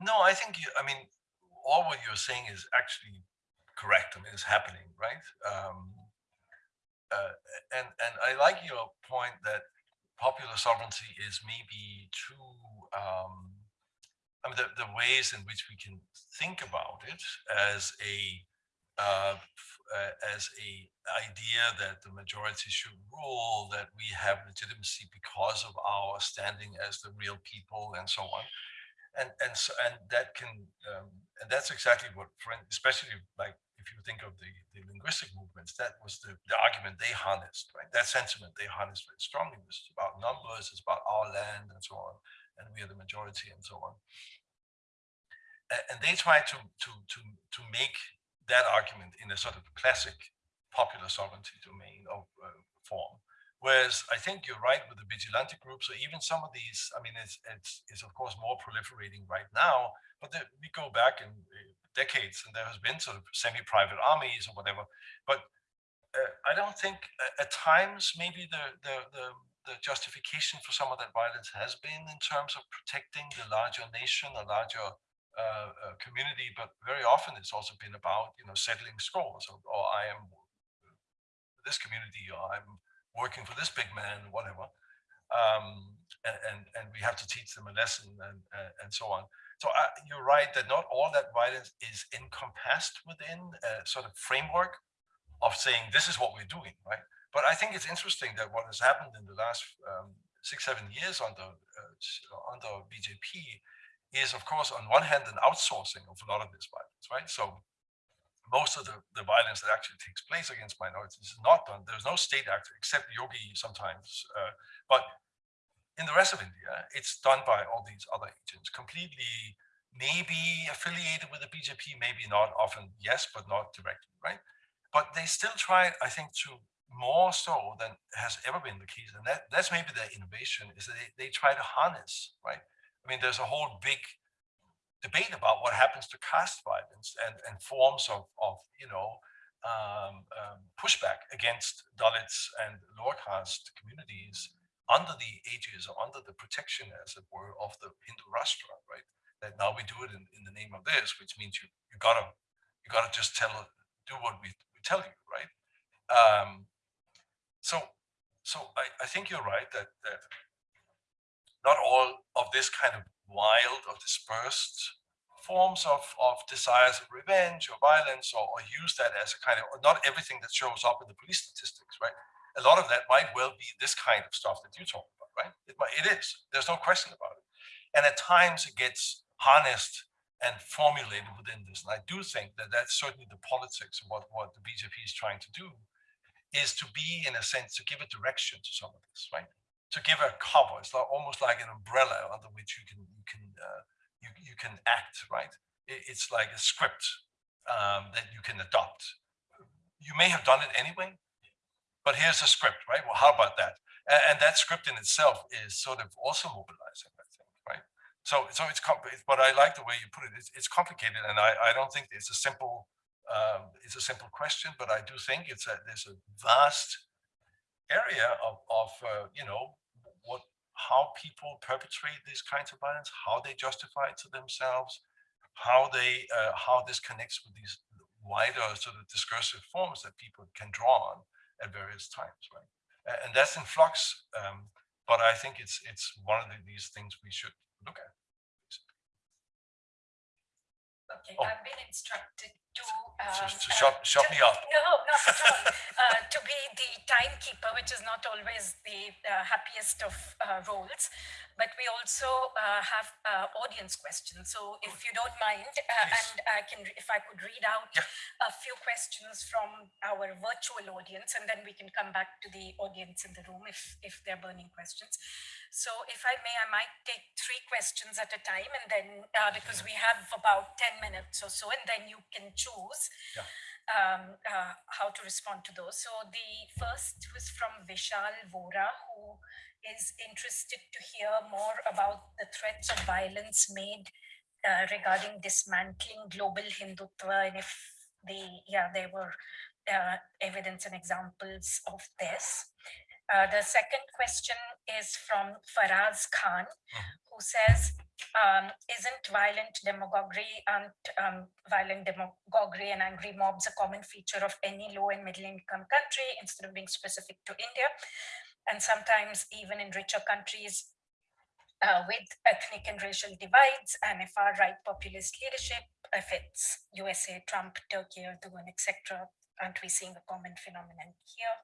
[SPEAKER 2] no, I think you. I mean, all what you're saying is actually correct. I mean, it's happening, right? Um, uh, and and I like your point that popular sovereignty is maybe too. Um, I mean, the, the ways in which we can think about it as a uh, uh, as a idea that the majority should rule, that we have legitimacy because of our standing as the real people, and so on. And and so, and that can um, and that's exactly what, especially like if you think of the, the linguistic movements, that was the, the argument they harnessed, right? That sentiment they harnessed very strongly was about numbers, it's about our land, and so on, and we are the majority, and so on. And they try to to to to make that argument in a sort of classic popular sovereignty domain of uh, form. Whereas I think you're right with the vigilante groups, or even some of these. I mean, it's it's, it's of course more proliferating right now, but the, we go back in uh, decades, and there has been sort of semi-private armies or whatever. But uh, I don't think uh, at times maybe the, the the the justification for some of that violence has been in terms of protecting the larger nation, a larger uh, uh, community, but very often it's also been about you know settling scores or, or I am this community or I'm working for this big man, whatever. Um, and, and and we have to teach them a lesson and and, and so on. So you're right that not all that violence is encompassed within a sort of framework of saying this is what we're doing, right? But I think it's interesting that what has happened in the last um, six seven years under uh, under BJP is of course on one hand an outsourcing of a lot of this violence, right? So most of the, the violence that actually takes place against minorities is not done. There's no state actor except Yogi sometimes, uh, but in the rest of India, it's done by all these other agents, completely maybe affiliated with the BJP, maybe not, often yes, but not directly, right? But they still try, I think, to more so than has ever been the case, and that, that's maybe their innovation, is that they, they try to harness, right? I mean, there's a whole big debate about what happens to caste violence and, and forms of, of you know, um, um, pushback against Dalits and lower caste communities under the aegis or under the protection, as it were, of the Hindu Rashtra, right? That now we do it in, in the name of this, which means you you gotta you gotta just tell do what we, we tell you, right? Um, so so I, I think you're right that that not all of this kind of wild or dispersed forms of, of desires of revenge or violence or, or use that as a kind of, not everything that shows up in the police statistics, right? A lot of that might well be this kind of stuff that you talk about, right? It, might, it is, there's no question about it. And at times it gets harnessed and formulated within this. And I do think that that's certainly the politics of what, what the BJP is trying to do is to be, in a sense, to give a direction to some of this, right? To give a cover. It's like, almost like an umbrella under which you can you can uh, you you can act, right? It, it's like a script um, that you can adopt. You may have done it anyway, but here's a script, right? Well, how about that? And, and that script in itself is sort of also mobilizing, I think, right? So, so it's but I like the way you put it. It's, it's complicated, and I, I don't think it's a simple um, it's a simple question, but I do think it's a there's a vast area of of uh, you know what how people perpetrate these kinds of violence, how they justify it to themselves, how they uh, how this connects with these wider sort of discursive forms that people can draw on at various times, right? And that's in flux, um, but I think it's it's one of the, these things we should look at.
[SPEAKER 3] Okay,
[SPEAKER 2] Oh.
[SPEAKER 3] I've been instructed to. Um,
[SPEAKER 2] to shut
[SPEAKER 3] to-
[SPEAKER 2] me up.
[SPEAKER 3] No, not at all. Uh, To be the timekeeper, which is not always the uh, happiest of uh, roles. But we also uh, have uh, audience questions. So if you don't mind, uh, and I can, if I could read out
[SPEAKER 2] Yeah.
[SPEAKER 3] a few questions from our virtual audience, and then we can come back to the audience in the room if, if they're burning questions. So if I may, I might take three questions at a time, and then, uh, because we have about 10 minutes or so, and then you can choose
[SPEAKER 2] Yeah.
[SPEAKER 3] um, uh, how to respond to those. So the first was from Vishal Vora, who is interested to hear more about the threats of violence made uh, regarding dismantling global Hindutva, and if the yeah there were uh, evidence and examples of this. Uh, the second question is from Faraz Khan, who says, um, isn't violent demagoguery and um, violent demagoguery and angry mobs a common feature of any low and middle income country instead of being specific to India? And sometimes even in richer countries uh, with ethnic and racial divides and a far right populist leadership, if it's USA, Trump, Turkey, Erdogan, etc., aren't we seeing a common phenomenon here?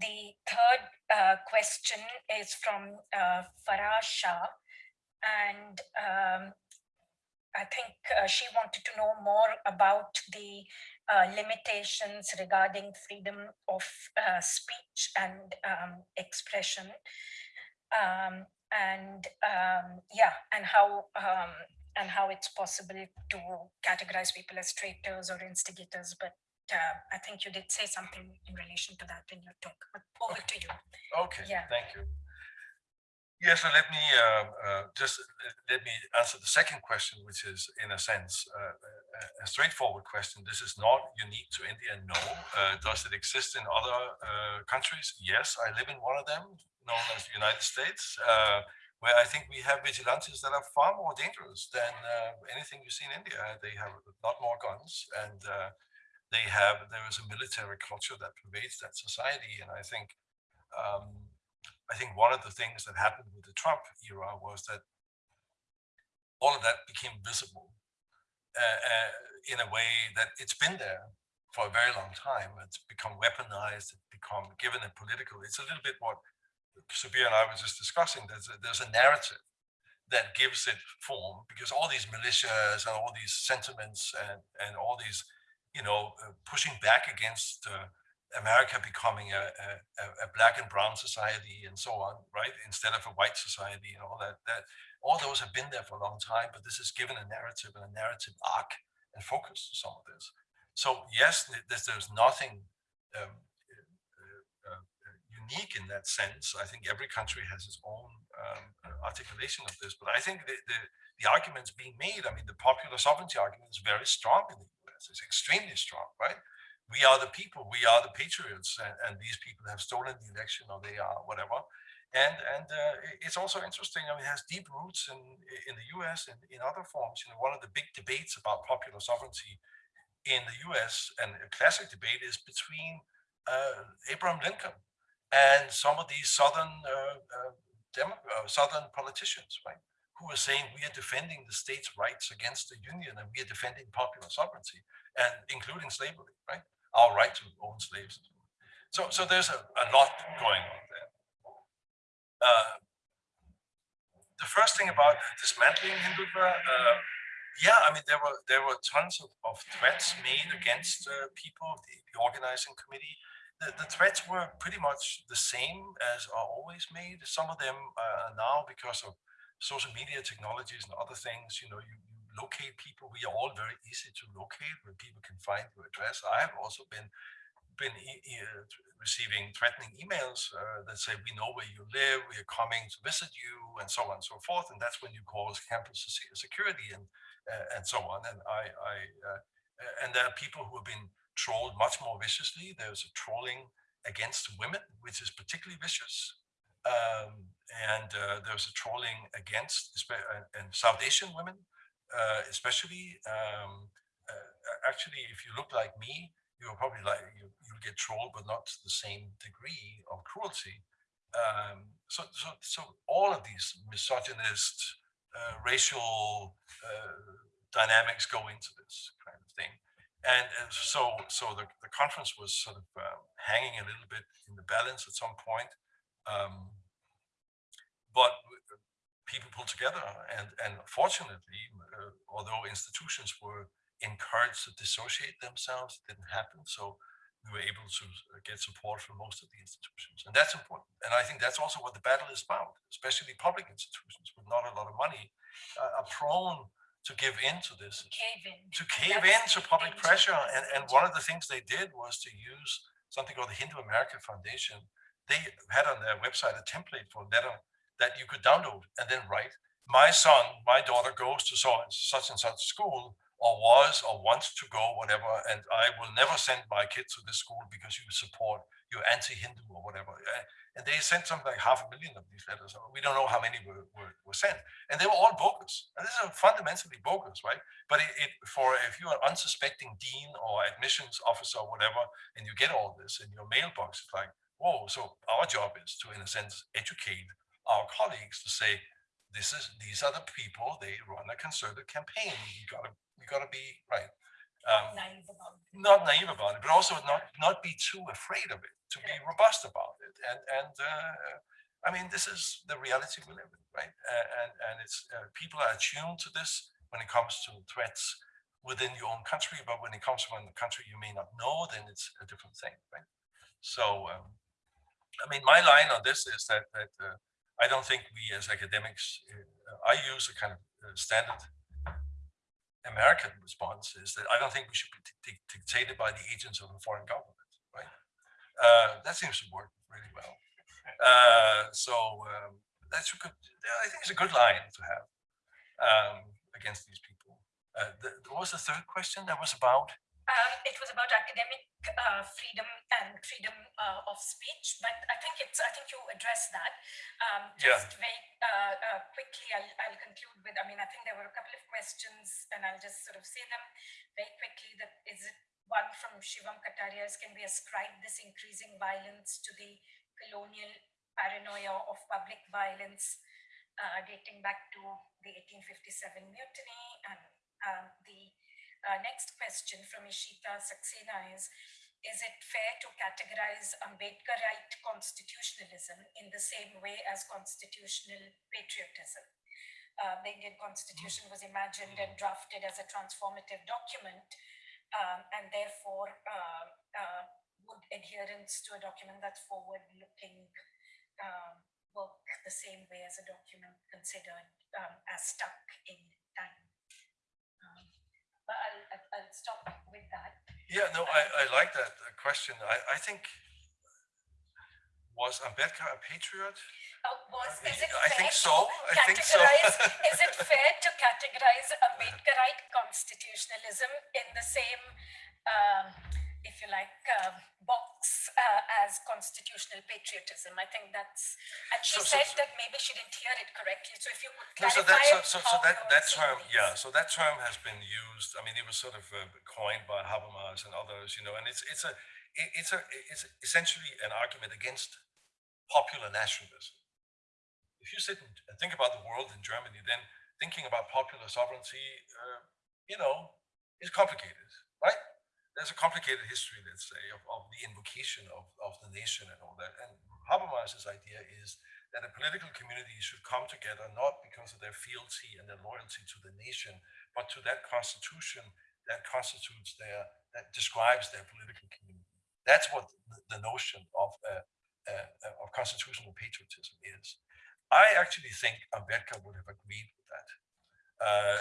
[SPEAKER 3] The third uh, question is from uh, Farah Shah, and um, I think uh, she wanted to know more about the uh, limitations regarding freedom of uh, speech and um, expression. Um, and um, yeah, and how um, and how it's possible to categorize people as traitors or instigators. But uh, I think you did say something in relation to that in your talk. But over to you.
[SPEAKER 2] Okay,
[SPEAKER 3] Yeah.
[SPEAKER 2] thank you. Yeah, so let me uh, uh, just let- let me answer the second question, which is in a sense uh, a- a straightforward question. This is not unique to India. No. Uh, does it exist in other uh, countries? Yes, I live in one of them, known as the United States, uh, where I think we have vigilantes that are far more dangerous than uh, anything you see in India. They have a lot more guns, and uh, they have there is a military culture that pervades that society, and I think. Um, I think one of the things that happened with the Trump era was that all of that became visible uh, uh, in a way that it's been there for a very long time. It's become weaponized. It's become given a political. It's a little bit what Sabir and I were just discussing. There's a, there's a narrative that gives it form because all these militias and all these sentiments and and all these, you know, uh, pushing back against. Uh, America becoming a, a, a- black and brown society and so on, right? Instead of a white society and all that, that all those have been there for a long time, but this has given a narrative and a narrative arc and focus to some of this. So yes, there's, there's nothing um, uh, uh, unique in that sense. I think every country has its own um, articulation of this, but I think the, the, the arguments being made, I mean, the popular sovereignty argument is very strong in the It's extremely strong, right? We are the people, we are the patriots, and, and these people have stolen the election or they are whatever. And and uh, it's also interesting. I mean, it has deep roots in in the U.S. and in other forms. You know, one of the big debates about popular sovereignty in the U.S. and a classic debate is between uh, Abraham Lincoln and some of these southern uh, uh, uh, southern politicians, right, who are saying we are defending the states' rights against the union and we are defending popular sovereignty and including slavery, right, our right to own slaves. So so there's a, a lot going on there. Uh, the first thing about dismantling Hindutva, uh, yeah, I mean, there were there were tons of, of threats made against uh, people, the, the organizing committee. The, the threats were pretty much the same as are always made. Some of them uh, now because of social media technologies and other things, you know, you, you locate people. We are all very easy to locate where people can find your address. I have also been been e- e- receiving threatening emails uh, that say we know where you live, we are coming to visit you, and so on and so forth. And that's when you call campus security and uh, and so on. And I, I uh, and there are people who have been trolled much more viciously. There's a trolling against women, which is particularly vicious. Um, and uh, there's a trolling against uh, and South Asian women, uh, especially. Um, uh, actually, if you look like me, you're probably like you you get trolled, but not to the same degree of cruelty. Um, so, so, so all of these misogynist, uh, racial uh, dynamics go into this kind of thing, and, so, so the, the conference was sort of uh, hanging a little bit in the balance at some point. Um, but people pulled together, and and fortunately, uh, although institutions were encouraged to dissociate themselves, it didn't happen. So we were able to uh, get support from most of the institutions, and that's important. And I think that's also what the battle is about, especially public institutions with not a lot of money uh, are prone to give in to this
[SPEAKER 3] Cave in.
[SPEAKER 2] to cave in to public pressure. And, and one of the things they did was to use something called the Hindu American Foundation. They had on their website a template for letter that you could download and then write. My son, my daughter goes to such and such school, or was, or wants to go, whatever, and I will never send my kid to this school because you support, you're anti-Hindu or whatever. Uh, And they sent something like half a million of these letters. We don't know how many were, were, were sent, and they were all bogus. And this is fundamentally bogus, right? But it, it for if you're an unsuspecting dean or admissions officer or whatever, and you get all this in your mailbox, it's like, whoa. So our job is to, in a sense, educate our colleagues to say, this is these are the people. They run a concerted campaign. You gotta you gotta be right. Um,
[SPEAKER 3] Naive about it.
[SPEAKER 2] not naive about it, but also not not be too afraid of it, to be robust about it. And and uh, I mean, this is the reality we live in, right? Uh, and and it's uh, people are attuned to this when it comes to threats within your own country, but when it comes from a country you may not know, then it's a different thing, right? So, um, I mean, my line on this is that that uh, I don't think we as academics, uh, I use a kind of uh, standard American response is that I don't think we should be dic- dic- dictated by the agents of a foreign government, right? Uh, that seems to work really well. Uh, so um, that's a good. I think it's a good line to have um, against these people. Uh, the, what was the third question? That was about.
[SPEAKER 3] Um, it was about academic uh, freedom and freedom uh, of speech, but I think it's, I think you addressed that. Um,
[SPEAKER 2] Yeah.
[SPEAKER 3] very uh, uh, quickly, I'll, I'll conclude with, I mean, I think there were a couple of questions and I'll just sort of say them very quickly that is it one from Shivam Kataria is can we ascribe this increasing violence to the colonial paranoia of public violence uh, dating back to the 1857 mutiny and um, the uh, next question from Ishita Saxena is Is it fair to categorize Ambedkarite constitutionalism in the same way as constitutional patriotism? Uh, the Indian constitution was imagined and drafted as a transformative document, um, and therefore uh, uh, would adherence to a document that's forward-looking um, work the same way as a document considered um, as stuck in But I'll, I'll- stop with that.
[SPEAKER 2] Yeah, no, I, I like that uh, question. I, I think, was Ambedkar a patriot?
[SPEAKER 3] Uh, Was, is it
[SPEAKER 2] I think
[SPEAKER 3] fair
[SPEAKER 2] so. I think so.
[SPEAKER 3] categorize, is it fair to categorize Ambedkarite constitutionalism in the same, um, if you like, um, box uh, as constitutional patriotism? I think that's, and she
[SPEAKER 2] So-
[SPEAKER 3] said
[SPEAKER 2] so-
[SPEAKER 3] that maybe she didn't hear it correctly, so if you could
[SPEAKER 2] No, so that,
[SPEAKER 3] clarify.
[SPEAKER 2] so, so, that, that term, yeah, so that term has been used, I mean, it was sort of uh, coined by Habermas and others, you know, and it's, it's a, it- it's a, it's essentially an argument against popular nationalism. If you sit and and think about the world in Germany, then thinking about popular sovereignty, uh, you know, is complicated, right? There's a complicated history, let's say, of, of the invocation of, of the nation and all that. And Habermas's idea is that a political community should come together not because of their fealty and their loyalty to the nation, but to that constitution that constitutes their, that describes their political community. That's what the, the notion of, uh, uh, of constitutional patriotism is. I actually think Ambedkar would have agreed with that. Uh,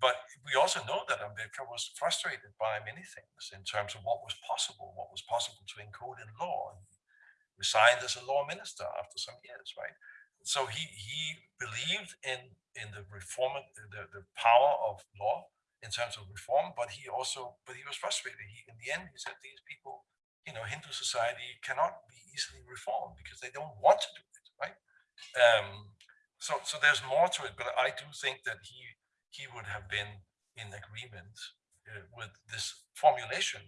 [SPEAKER 2] but we also know that Ambedkar was frustrated by many things in terms of what was possible, what was possible to encode in law. He resigned as a law minister after some years, right? So he he believed in in the reform, the, the power of law in terms of reform, but he also but he was frustrated. He in the end he said these people, you know, Hindu society cannot be easily reformed because they don't want to do it, right? Um, so so there's more to it, but I do think that he he would have been in agreement uh, with this formulation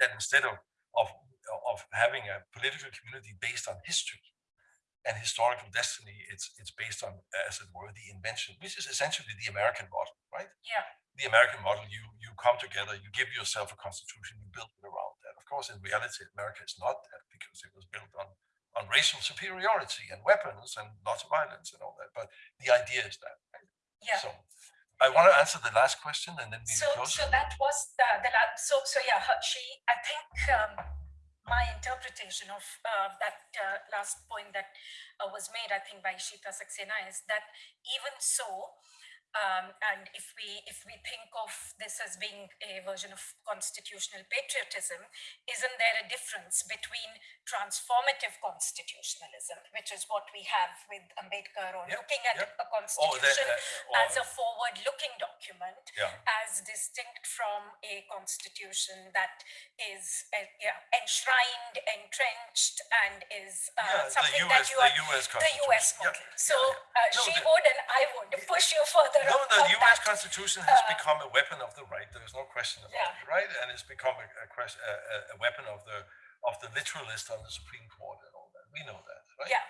[SPEAKER 2] that instead of of of having a political community based on history and historical destiny, it's it's based on, as it were, the invention, which is essentially the American model, right?
[SPEAKER 3] Yeah,
[SPEAKER 2] the American model, you you come together, you give yourself a constitution, you build it around that. Of course, in reality, America is not that because it was built on on racial superiority and weapons and lots of violence and all that. But the idea is that. Right?
[SPEAKER 3] yeah.
[SPEAKER 2] So I want to answer the last question and then
[SPEAKER 3] So, so that was the, the last, so, so yeah, her- she, I think, um, my interpretation of, uh, that, uh, last point that uh, was made, I think by Shita Saxena is that even so, um, and if we, if we think of this as being a version of constitutional patriotism, isn't there a difference between transformative constitutionalism, which is what we have with Ambedkar or
[SPEAKER 2] Yeah,
[SPEAKER 3] looking at
[SPEAKER 2] yeah.
[SPEAKER 3] a
[SPEAKER 2] Oh, that,
[SPEAKER 3] constitution
[SPEAKER 2] uh,
[SPEAKER 3] as a forward-looking document
[SPEAKER 2] yeah.
[SPEAKER 3] as distinct from a constitution that is uh, yeah, enshrined, entrenched, and is uh,
[SPEAKER 2] Yeah,
[SPEAKER 3] something
[SPEAKER 2] US,
[SPEAKER 3] that you
[SPEAKER 2] the
[SPEAKER 3] are
[SPEAKER 2] US
[SPEAKER 3] the. US model. So uh,
[SPEAKER 2] No,
[SPEAKER 3] she
[SPEAKER 2] the-
[SPEAKER 3] would and I would push you further
[SPEAKER 2] No, the U.S. Constitution has
[SPEAKER 3] uh,
[SPEAKER 2] become a weapon of the right. There is no question about
[SPEAKER 3] Yeah.
[SPEAKER 2] it, right? And it's become a, a, quest- a, a- a weapon of the of the literalist on the Supreme Court and all that. We know that, right?
[SPEAKER 3] Yeah.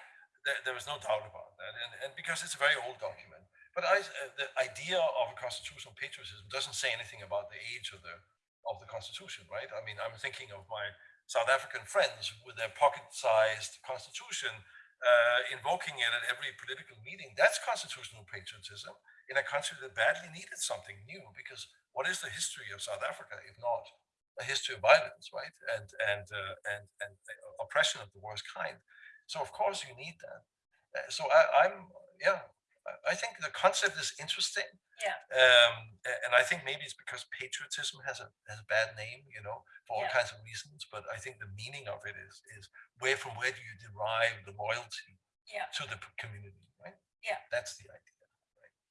[SPEAKER 2] There, there is no doubt about that, and and because it's a very old document. But I, uh, the idea of a constitutional patriotism doesn't say anything about the age of the of the Constitution, right? I mean, I'm thinking of my South African friends with their pocket-sized constitution, uh, invoking it at every political meeting. That's constitutional patriotism in a country that badly needed something new. Because what is the history of South Africa if not a history of violence, right? And and uh, and and uh, oppression of the worst kind. So of course you need that. Uh, so I, I'm yeah. I- I think the concept is interesting.
[SPEAKER 3] Yeah.
[SPEAKER 2] Um, and I think maybe it's because patriotism has a has a bad name, you know, for all
[SPEAKER 3] Yeah.
[SPEAKER 2] kinds of reasons. But I think the meaning of it is is where from where do you derive the loyalty
[SPEAKER 3] Yeah.
[SPEAKER 2] to the community, right?
[SPEAKER 3] Yeah.
[SPEAKER 2] That's the idea.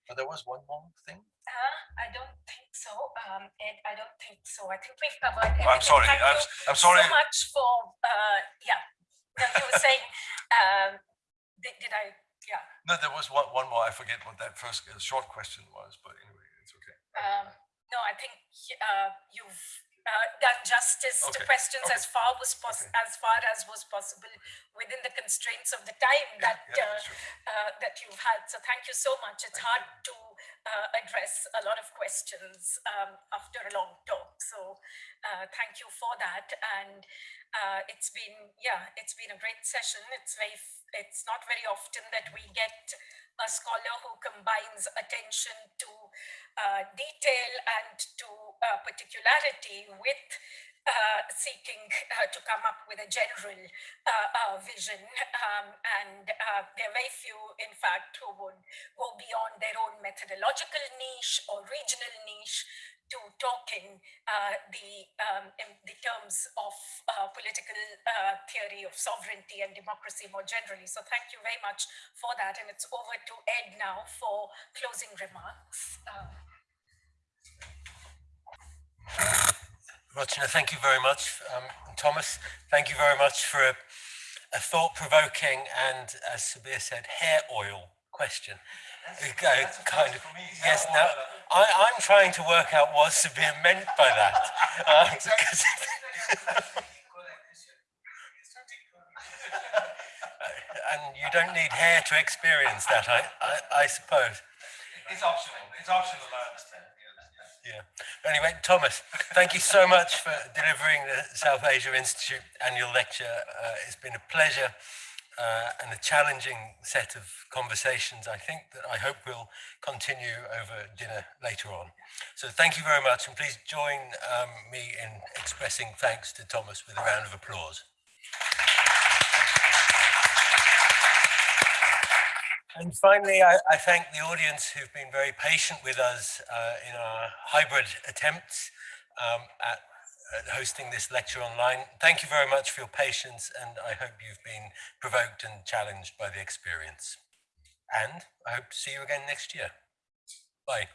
[SPEAKER 2] But there was one more thing.
[SPEAKER 3] Uh, I don't think so. Um, Ed, I don't think so. I think we've covered
[SPEAKER 2] Oh, I'm sorry.
[SPEAKER 3] Thank
[SPEAKER 2] I'm, I'm sorry.
[SPEAKER 3] so much for uh, yeah. No, you were saying um, did, did I? Yeah.
[SPEAKER 2] No, there was one, one more. I forget what that first uh, short question was, but anyway, it's okay.
[SPEAKER 3] Um, no, I think uh, you've uh, done justice to questions
[SPEAKER 2] okay,
[SPEAKER 3] as far was
[SPEAKER 2] okay.
[SPEAKER 3] as far as was possible within the constraints of the time
[SPEAKER 2] Yeah,
[SPEAKER 3] that
[SPEAKER 2] yeah,
[SPEAKER 3] uh,
[SPEAKER 2] sure.
[SPEAKER 3] uh, that you've had. So thank you so much. It's
[SPEAKER 2] Thank
[SPEAKER 3] hard to uh, address a lot of questions um, after a long talk. So uh, thank you for that. And uh, it's been yeah, it's been a great session. It's very it's not very often that we get a scholar who combines attention to uh, detail and to uh, particularity with uh, seeking uh, to come up with a general uh, uh, vision. Um, and uh, there are very few, in fact, who would go beyond their own methodological niche or regional niche to talking uh, the um, the terms of political theory of sovereignty and democracy more generally. So thank you very much for that. And it's over to Ed now for closing remarks. Uh,
[SPEAKER 1] thank you very much. Um, Thomas, thank you very much for a, a thought-provoking and, as Sabir said, hair oil question. Uh, kind of, yes, now, I, I'm trying to work out what Sabir meant by that. Um, because- and you don't need hair to experience that, I, I, I suppose.
[SPEAKER 2] It's optional. It's optional, I understand.
[SPEAKER 1] Yeah. Anyway, Thomas, thank you so much for delivering the South Asia Institute annual lecture. Uh, it's been a pleasure uh, and a challenging set of conversations. I think that I hope will continue over dinner later on. So thank you very much, and please join um, me in expressing thanks to Thomas with a round of applause. And finally, I, I thank the audience who've been very patient with us uh, in our hybrid attempts um, at, at hosting this lecture online. Thank you very much for your patience, and I hope you've been provoked and challenged by the experience. And I hope to see you again next year. Bye.